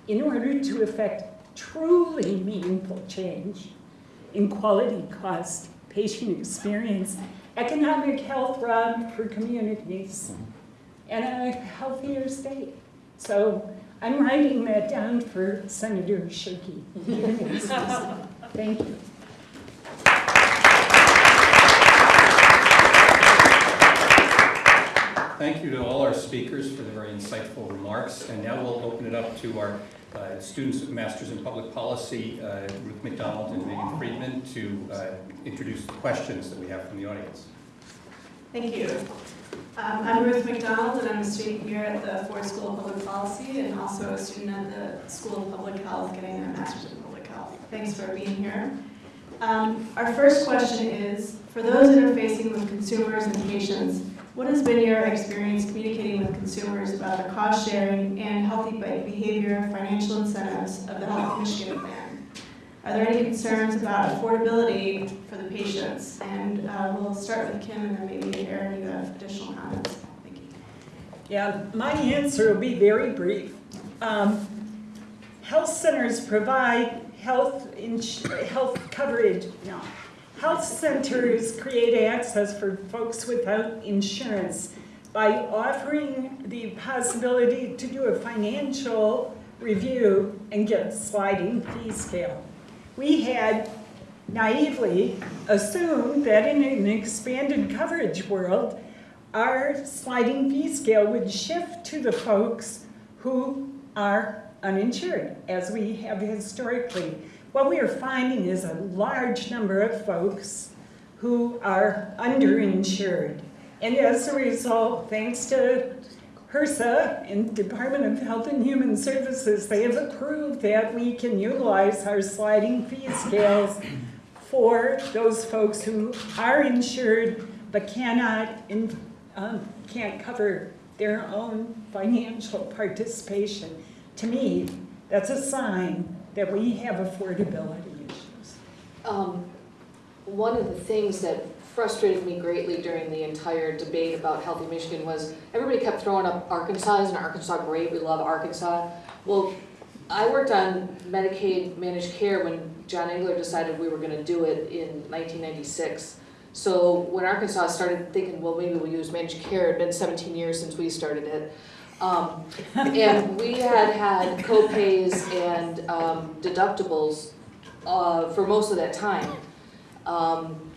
in order to effect truly meaningful change in quality, cost, patient experience, economic health run for communities, and a healthier state. So I'm writing that down for Senator Shirkey. <laughs> Thank you. Thank you to all our speakers for their very insightful remarks. And now we'll open it up to our uh, students of Masters in Public Policy, uh, Ruth McDonald and Megan Friedman, to uh, introduce the questions that we have from the audience. Thank you. Um, I'm Ruth McDonald, and I'm a student here at the Ford School of Public Policy, and also a student at the School of Public Health, getting their Master's in Public Health. Thanks for being here. Um, Our first question is, for those interfacing with consumers and patients, what has been your experience communicating with consumers about the cost sharing and healthy bike behavior financial incentives of the Healthy Michigan Plan? Are there any concerns about affordability for the patients? And uh, we'll start with Kim and then maybe Erin, you have additional comments. Thank you. Yeah, my answer will be very brief. Um, Health centers provide health, health coverage, no. Health centers create access for folks without insurance by offering the possibility to do a financial review and get a sliding fee scale. We had naively assumed that in an expanded coverage world, our sliding fee scale would shift to the folks who are uninsured, as we have historically. What we are finding is a large number of folks who are underinsured. And as a result, thanks to HRSA and Department of Health and Human Services, they have approved that we can utilize our sliding fee scales for those folks who are insured but cannot, in- um, can't cover their own financial participation. To me, that's a sign that we have affordability issues. Um, one of the things that frustrated me greatly during the entire debate about Healthy Michigan was everybody kept throwing up Arkansas, and Arkansas great, we love Arkansas. Well, I worked on Medicaid managed care when John Engler decided we were gonna do it in nineteen ninety-six. So when Arkansas started thinking, well, maybe we'll use managed care, it'd been seventeen years since we started it. Um, and we had had co-pays and um, deductibles uh, for most of that time. Um,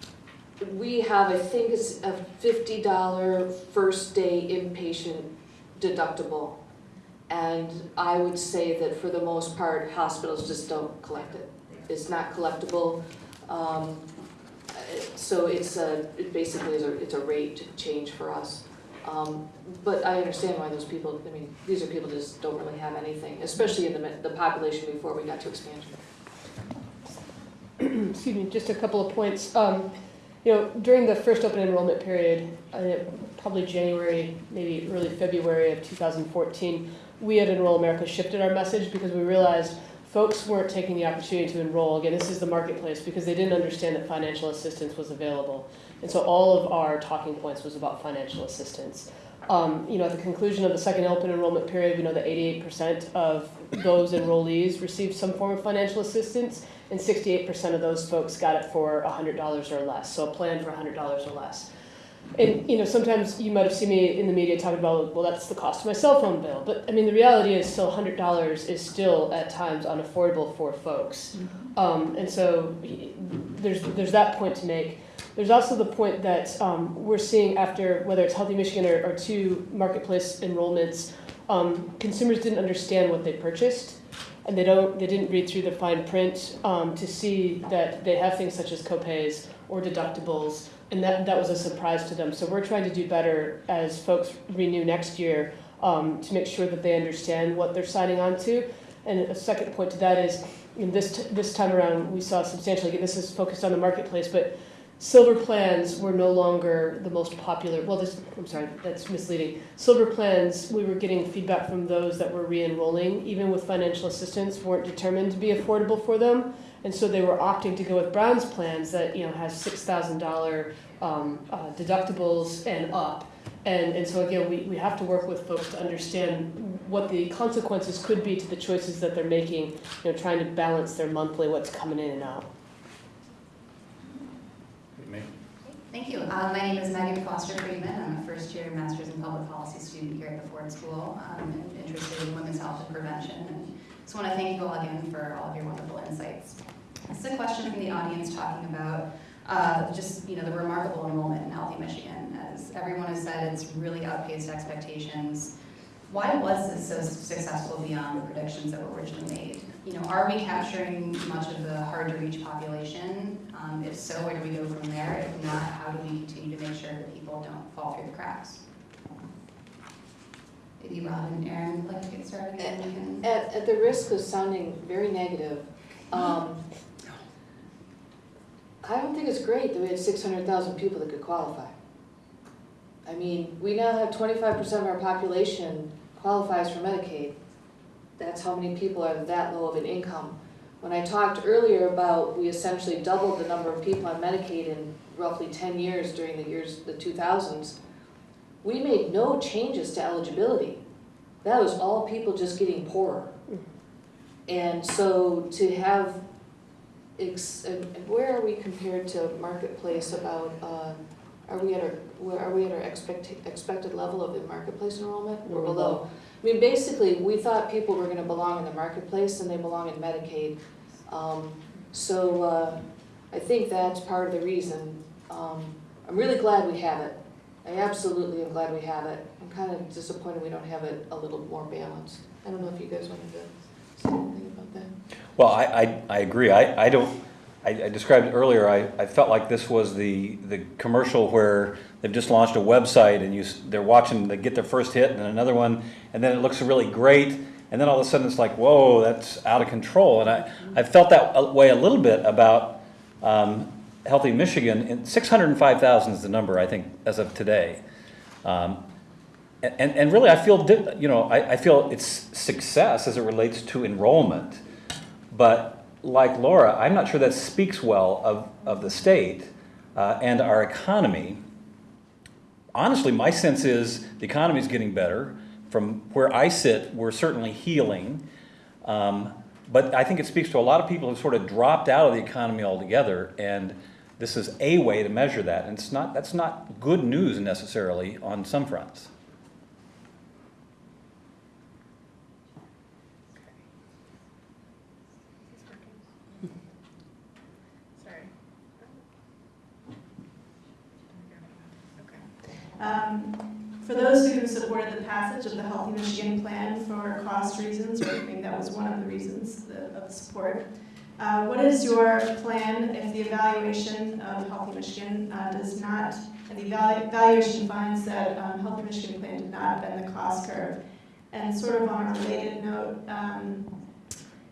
we have, I think it's a fifty dollar first day inpatient deductible. And I would say that for the most part, hospitals just don't collect it. It's not collectible. Um, so it's a, it basically is a, it's a rate change for us. Um, but I understand why those people, I mean, these are people just don't really have anything, especially in the, the population before we got to expansion. <clears throat> excuse me, just a couple of points. Um, you know, during the first open enrollment period, uh, probably January, maybe early February of 2014, we at Enroll America shifted our message because we realized folks weren't taking the opportunity to enroll. Again, this is the marketplace because they didn't understand that financial assistance was available. And so all of our talking points was about financial assistance. Um, you know, at the conclusion of the second open enrollment period, we know that 88% of those enrollees received some form of financial assistance, and 68% of those folks got it for $100 or less, so a plan for $100 or less. And you know, sometimes you might have seen me in the media talking about, well, that's the cost of my cell phone bill. But I mean, the reality is, still $100 is still at times unaffordable for folks. Um, and so there's there's that point to make. There's also the point that um, we're seeing after whether it's Healthy Michigan or, or two marketplace enrollments, um, consumers didn't understand what they purchased, and they don't they didn't read through the fine print um, to see that they have things such as copays or deductibles, and that that was a surprise to them. So we're trying to do better as folks renew next year um, to make sure that they understand what they're signing on to. And a second point to that is, in this this time around, we saw substantially. This is focused on the marketplace, but silver plans were no longer the most popular. Well, this, I'm sorry, that's misleading. Silver plans, we were getting feedback from those that were re-enrolling, even with financial assistance, weren't determined to be affordable for them, and so they were opting to go with bronze plans that you know has six thousand dollar um, uh, deductibles and up. And, and so again, we, we have to work with folks to understand what the consequences could be to the choices that they're making, you know, trying to balance their monthly, what's coming in and out. May- Thank you. Uh, My name is Megan Foster Friedman. I'm a first-year Master's in Public Policy student here at the Ford School. I'm interested in women's health and prevention. And Just want to thank you all again for all of your wonderful insights. This is a question from the audience talking about uh, just, you know, the remarkable enrollment in Healthy Michigan. As everyone has said, it's really outpaced expectations. Why was this so successful beyond the predictions that were originally made? You know, are we capturing much of the hard-to-reach population? Um, If so, where do we go from there? If not, how do we continue to make sure that people don't fall through the cracks? Maybe Rob and Erin would like to get started, can. At, at the risk of sounding very negative, um, I don't think it's great that we had six hundred thousand people that could qualify. I mean, we now have twenty-five percent of our population qualifies for Medicaid. That's how many people are that low of an income. When I talked earlier about, we essentially doubled the number of people on Medicaid in roughly ten years during the years, the two thousands. We made no changes to eligibility. That was all people just getting poorer. And so to have, ex- and and where are we compared to Marketplace about, uh, are we at our, where, are we at our expect, expected level of the Marketplace enrollment? We're below. I mean, basically, we thought people were gonna belong in the Marketplace and they belong in Medicaid. Um, so, uh, I think that's part of the reason. Um, I'm really glad we have it. I absolutely am glad we have it. I'm kind of disappointed we don't have it a little more balanced. I don't know if you guys wanted to say anything about that. Well, I, I, I agree. I, I don't, I, I described earlier, I, I felt like this was the, the commercial where they've just launched a website and you, they're watching, they get their first hit and then another one, and then it looks really great, and then all of a sudden it's like, whoa, that's out of control. And I, I felt that way a little bit about, um, Healthy Michigan, and six hundred and five thousand is the number, I think, as of today. Um, and, and really, I feel, you know, I, I feel it's success as it relates to enrollment. But like Laura, I'm not sure that speaks well of, of the state uh, and our economy. Honestly, my sense is the economy is getting better. From where I sit, we're certainly healing. Um, but I think it speaks to a lot of people who've sort of dropped out of the economy altogether, and this is a way to measure that. And it's not, that's not good news necessarily on some fronts. Sorry. Um, For those who supported the passage of the Healthy Michigan Plan for cost reasons, or I think that was one of the reasons of the support, uh, what is your plan if the evaluation of Healthy Michigan uh, does not, and the evalu- evaluation finds that um, Healthy Michigan Plan did not bend the cost curve? And sort of on a related note, um,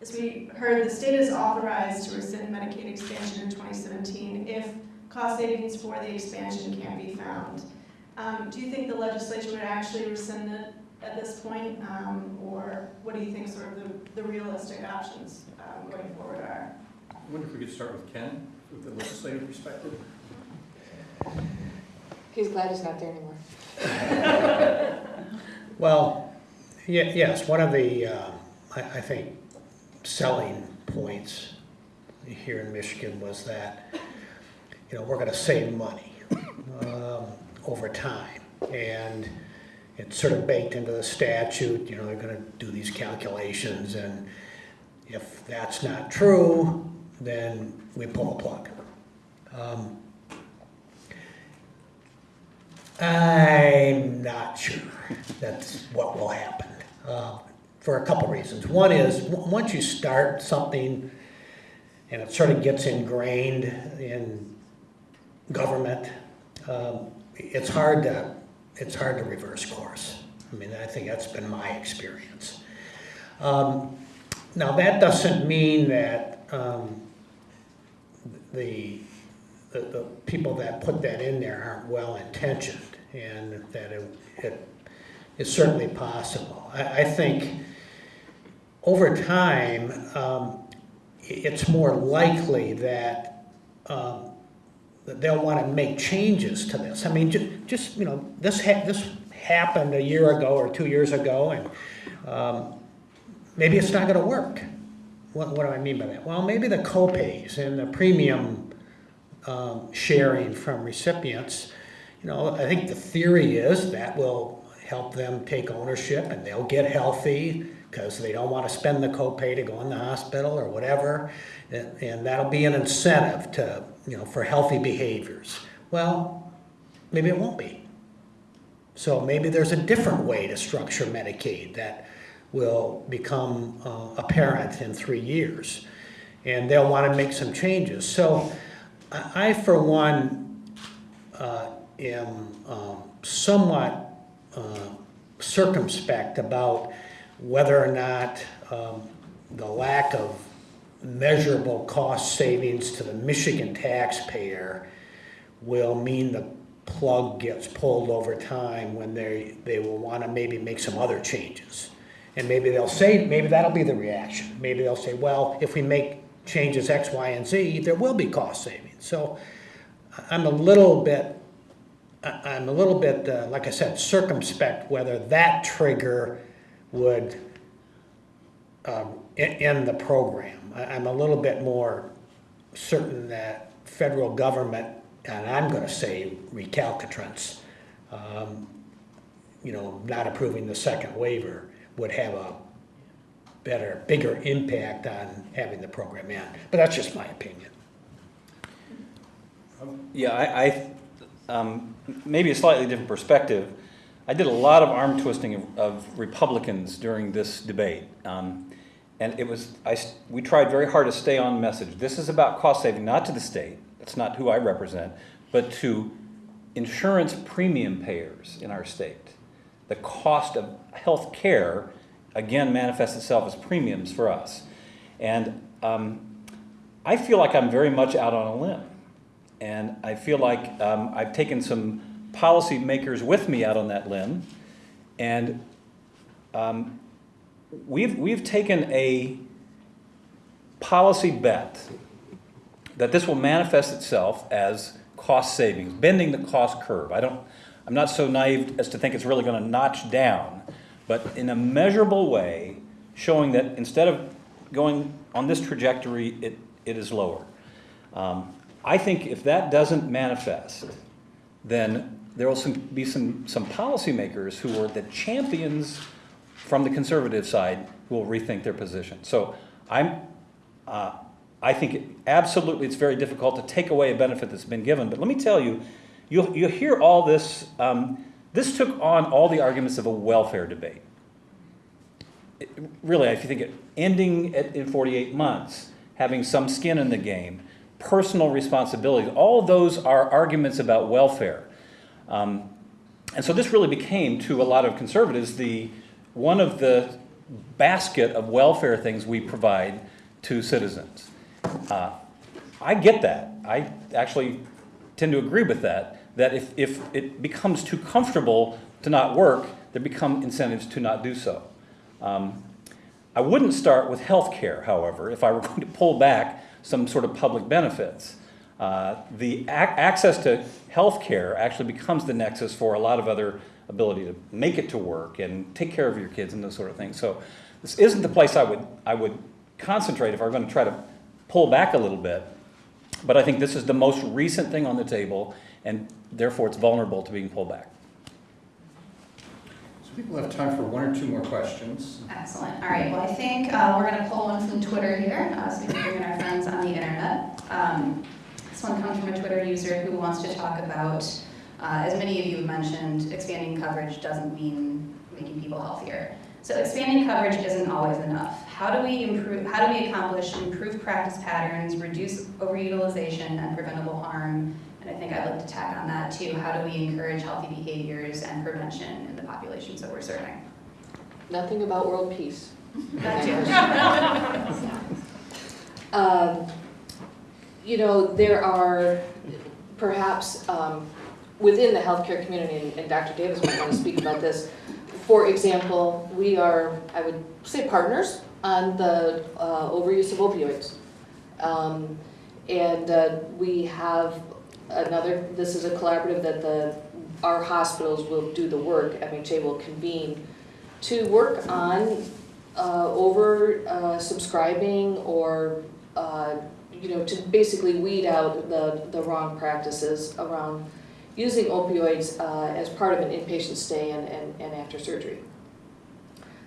as we heard, the state is authorized to rescind Medicaid expansion in 2017 if cost savings for the expansion can't be found. Um, Do you think the legislature would actually rescind it at this point? Um, Or what do you think sort of the- the realistic options um, going forward are? I wonder if we could start with Ken, with the legislative perspective? He's glad he's not there anymore. <laughs> Well, ye- yes, one of the, uh, I I think, selling points here in Michigan was that, you know, we're going to save money um, over time. And it's sort of baked into the statute, you know, they're going to do these calculations, and if that's not true, then we pull the plug. Um, I'm not sure that's what will happen, uh, for a couple reasons. One is, once you start something and it sort of gets ingrained in government, um, it's hard to, it's hard to reverse course. I mean, I think that's been my experience. Um, Now, that doesn't mean that um, the, the, the people that put that in there aren't well-intentioned, and that it, it is certainly possible. I, I think over time, um, it's more likely that, um, that they'll want to make changes to this. I mean, ju- just, you know, this ha, this happened a year ago or two years ago, and, um, maybe it's not gonna work. What, what do I mean by that? Well, maybe the co-pays and the premium um, sharing from recipients, you know, I think the theory is that will help them take ownership and they'll get healthy because they don't want to spend the copay to go in the hospital or whatever. And, and that'll be an incentive to, you know, for healthy behaviors. Well, maybe it won't be. So maybe there's a different way to structure Medicaid that will become uh, apparent in three years. And they'll want to make some changes. So I, for one, uh, am um, somewhat uh, circumspect about whether or not um, the lack of measurable cost savings to the Michigan taxpayer will mean the plug gets pulled over time when they, they will want to maybe make some other changes. And maybe they'll say, maybe that'll be the reaction. Maybe they'll say, well, if we make changes X, Y, and Z, there will be cost savings. So I'm a little bit, I'm a little bit, uh, like I said, circumspect whether that trigger would um, end the program. I'm a little bit more certain that federal government, and I'm gonna say recalcitrance, um, you know, not approving the second waiver would have a better, bigger impact on having the program end. But that's just my opinion. Yeah, I, I, um, maybe a slightly different perspective. I did a lot of arm twisting of, of Republicans during this debate. Um, and it was, I, we tried very hard to stay on message. This is about cost saving, not to the state, that's not who I represent, but to insurance premium payers in our state. The cost of health care, again, manifests itself as premiums for us. And um, I feel like I'm very much out on a limb. And I feel like um, I've taken some policymakers with me out on that limb. And um, we've, we've taken a policy bet that this will manifest itself as cost savings, bending the cost curve. I don't, I'm not so naive as to think it's really going to notch down, but in a measurable way, showing that instead of going on this trajectory, it, it is lower. Um, I think if that doesn't manifest, then there will some, be some, some policymakers who are the champions from the conservative side who will rethink their position. So I'm, uh, I think it- absolutely it's very difficult to take away a benefit that's been given. But let me tell you, you'll, you'll hear all this. Um, this took on all the arguments of a welfare debate. It- really, if you think it, ending at, in 48 months, having some skin in the game, personal responsibility, all those are arguments about welfare. Um, and so this really became, to a lot of conservatives, the one of the basket of welfare things we provide to citizens. Uh, I get that. I actually tend to agree with that, that if, if it becomes too comfortable to not work, there become incentives to not do so. Um, I wouldn't start with health care, however, if I were <laughs> going to pull back some sort of public benefits. Uh, the ac- access to health care actually becomes the nexus for a lot of other ability to make it to work and take care of your kids and those sort of things. So this isn't the place I would, I would concentrate if I were going to try to pull back a little bit. But I think this is the most recent thing on the table, and therefore it's vulnerable to being pulled back. So people have time for one or two more questions. Excellent. All right, well, I think uh, we're going to pull one from Twitter here, uh, so we can bring in our friends on the internet. Um, This one comes from a Twitter user who wants to talk about, uh, as many of you have mentioned, expanding coverage doesn't mean making people healthier. So expanding coverage isn't always enough. How do we improve, how do we accomplish improved practice patterns, reduce overutilization and preventable harm? And I think I'd like to tack on that too. How do we encourage healthy behaviors and prevention in the populations that we're serving? Nothing about world peace. <laughs> That too. <laughs> Um, You know, there are perhaps um, within the healthcare community, and- and Dr. Davis might want to speak about this. For example, we are, I would say, partners on the uh, overuse of opioids. Um, And uh, we have another, this is a collaborative that the, our hospitals will do the work, MHA will convene to work on uh, over uh, subscribing or, uh, you know, to basically weed out the, the wrong practices around using opioids uh, as part of an inpatient stay and, and, and after surgery.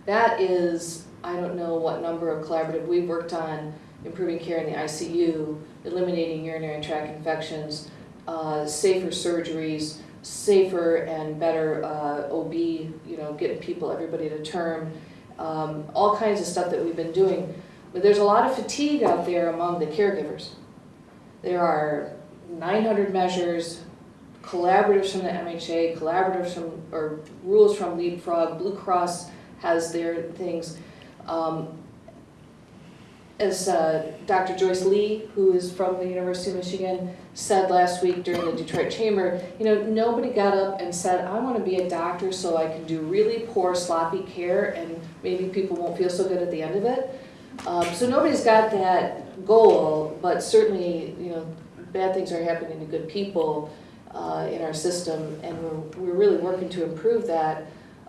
That is, I don't know what number of collaborative, we've worked on improving care in the ICU, eliminating urinary tract infections, uh, safer surgeries, safer and better uh, OB, you know, getting people, everybody to term, um, all kinds of stuff that we've been doing. But there's a lot of fatigue out there among the caregivers. There are 900 measures, collaboratives from the MHA, collaboratives from, or rules from Leapfrog, Blue Cross has their things. Um, as uh, Dr. Joyce Lee, who is from the University of Michigan, said last week during the Detroit Chamber, you know, nobody got up and said, I want to be a doctor so I can do really poor, sloppy care and maybe people won't feel so good at the end of it. Um, so nobody's got that goal, but certainly, you know, bad things are happening to good people uh, in our system, and we're, we're really working to improve that.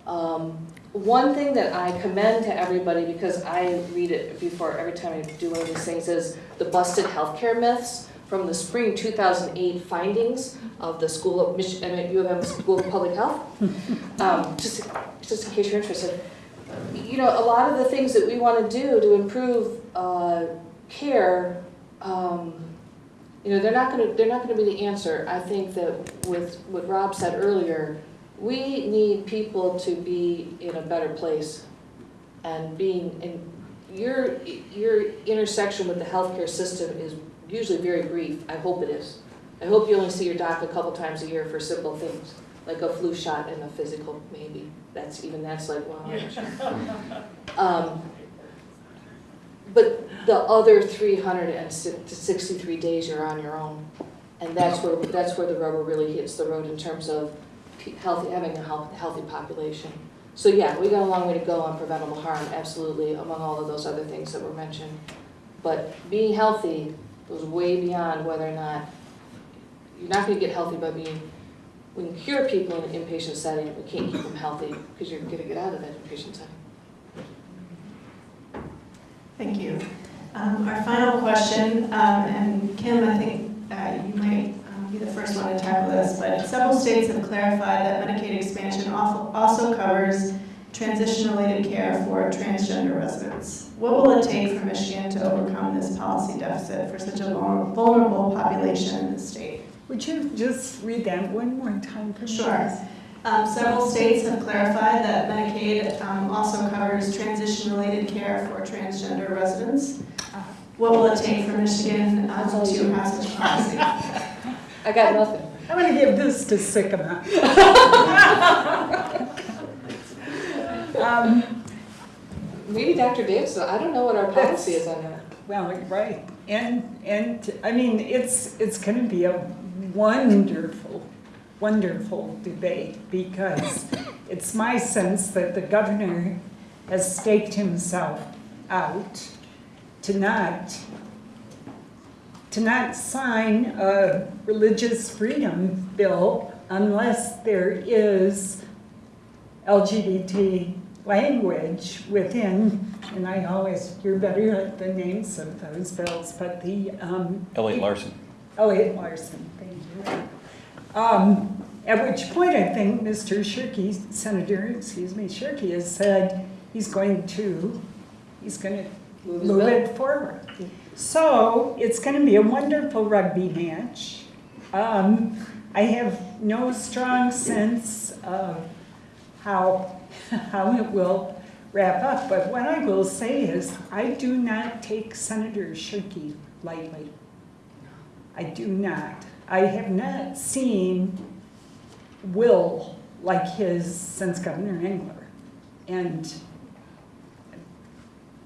Um, one thing that I commend to everybody, because I read it before every time I do one of these things, is the busted healthcare myths from the spring 2008 findings of the School of Mich- I mean, U of M School of Public Health. <laughs> Um, just, just in case you're interested. You know, a lot of the things that we want to do to improve uh, care, um, you know, they're not going to they're not going to be the answer. I think that with what Rob said earlier, we need people to be in a better place and being in your your intersection with the healthcare system is usually very brief. I hope it is. I hope you only see your doc a couple times a year for simple things, like a flu shot and a physical, maybe. That's even that's like wow. <laughs> Um, but the other three hundred and sixty-three days you're on your own. And that's where, that's where the rubber really hits the road in terms of healthy, having a health, healthy population. So yeah, we got a long way to go on preventable harm, absolutely, among all of those other things that were mentioned. But being healthy goes way beyond whether or not, you're not gonna get healthy by being, we can cure people in an inpatient setting, but we can't keep them healthy because you're gonna get out of that inpatient setting. Thank you. Um, Our final question, um, and Kim, I think uh, you might um, be the first one to tackle this, but several states have clarified that Medicaid expansion also covers transition-related care for transgender residents. What will it take for Michigan to overcome this policy deficit for such a vulnerable population in the state? Would you just read that one more time for me? Sure. Um, Several states have clarified that Medicaid um, also covers transition-related care for transgender residents. What will it take for Michigan um, to have such policy? <laughs> I got nothing. I'm gonna give this to Sikkema. <laughs> Um, Maybe Dr. Davis, I don't know what our policy is on that. Well, you're right, and, and, I mean, it's, it's gonna be a wonderful, wonderful debate, because it's my sense that the governor has staked himself out to not, to not sign a religious freedom bill unless there is LGBT language within, and I always, you're better at the names of those bills, but the, um. Elliott Larsen. Elliott Larsen. Um, at which point I think Mr. Shirkey, Senator, excuse me, Shirkey has said he's going to, he's gonna Move move it forward. So it's gonna be a wonderful rugby match. Um, I have no strong sense of how, <laughs> how it will wrap up, but what I will say is, I do not take Senator Shirkey lightly. I do not. I have not seen will like his since Governor Engler. And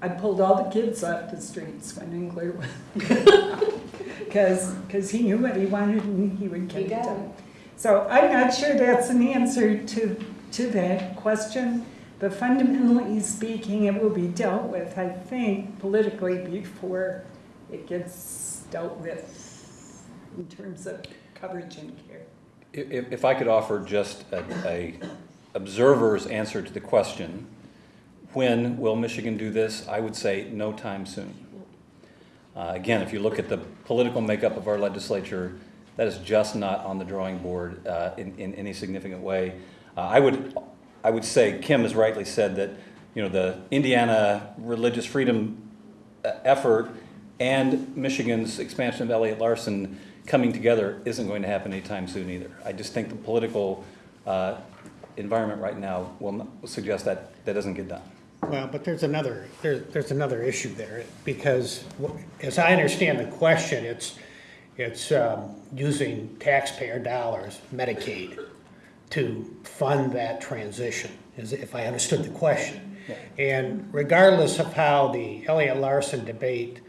I pulled all the kids off the streets when Engler was, <laughs> because, because he knew what he wanted and he would get He it done. So I'm not sure that's an answer to, to that question, but fundamentally speaking, it will be dealt with, I think, politically before it gets dealt with in terms of coverage and care. If, if I could offer just a, a observer's answer to the question, when will Michigan do this? I would say no time soon. Uh, again, if you look at the political makeup of our legislature, that is just not on the drawing board uh, in, in any significant way. Uh, I would, I would say, Kim has rightly said that, you know, the Indiana religious freedom uh, effort and Michigan's expansion of Elliott Larsen coming together isn't going to happen anytime soon either. I just think the political uh, environment right now will suggest that that doesn't get done. Well, but there's another, there, there's another issue there, because as I understand the question, it's, it's um, using taxpayer dollars, Medicaid, to fund that transition, is if I understood the question. And regardless of how the Elliott Larsen debate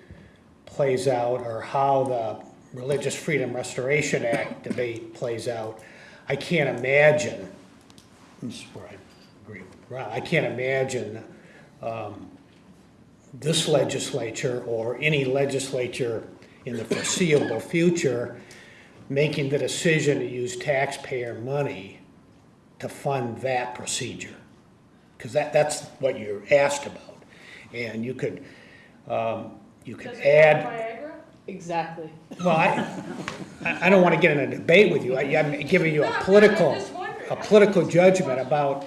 plays out, or how the Religious Freedom Restoration Act debate plays out, I can't imagine, this is where I agree with Rob, I can't imagine um, this legislature or any legislature in the foreseeable future making the decision to use taxpayer money to fund that procedure. Because that, that's what you're asked about. And you could, um, you could add, Exactly. well, I, I I don't want to get in a debate with you. I- I'm giving you a political, a political judgment about,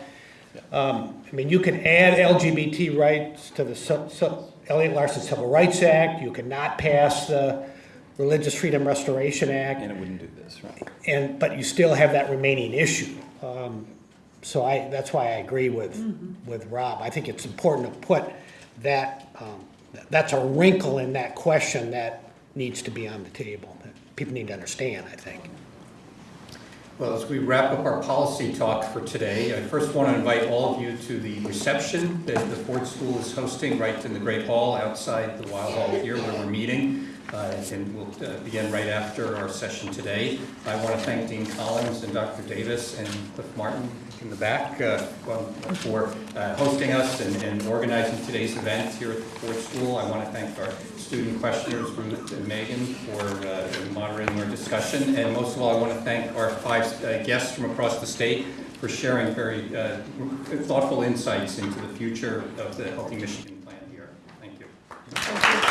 um, I mean, you can add LGBT rights to the Ci- Ci- Elliott Larsen Civil Rights Act. You cannot pass the Religious Freedom Restoration Act. And it wouldn't do this, right? And, but you still have that remaining issue. Um, So I, that's why I agree with, with Rob. I think it's important to put that, um, that's a wrinkle in that question that needs to be on the table, that people need to understand, I think. Well, as we wrap up our policy talk for today, I first want to invite all of you to the reception that the Ford School is hosting right in the Great Hall outside the Weill Hall here where we're meeting. Uh, And we'll uh, begin right after our session today. I want to thank Dean Collins and Dr. Davis and Cliff Martin in the back uh, for uh, hosting us and and organizing today's event here at the Ford School. I want to thank our student questioners from Megan for uh, moderating our discussion. And most of all, I want to thank our five uh, guests from across the state for sharing very uh, thoughtful insights into the future of the Healthy Michigan plan here. Thank you.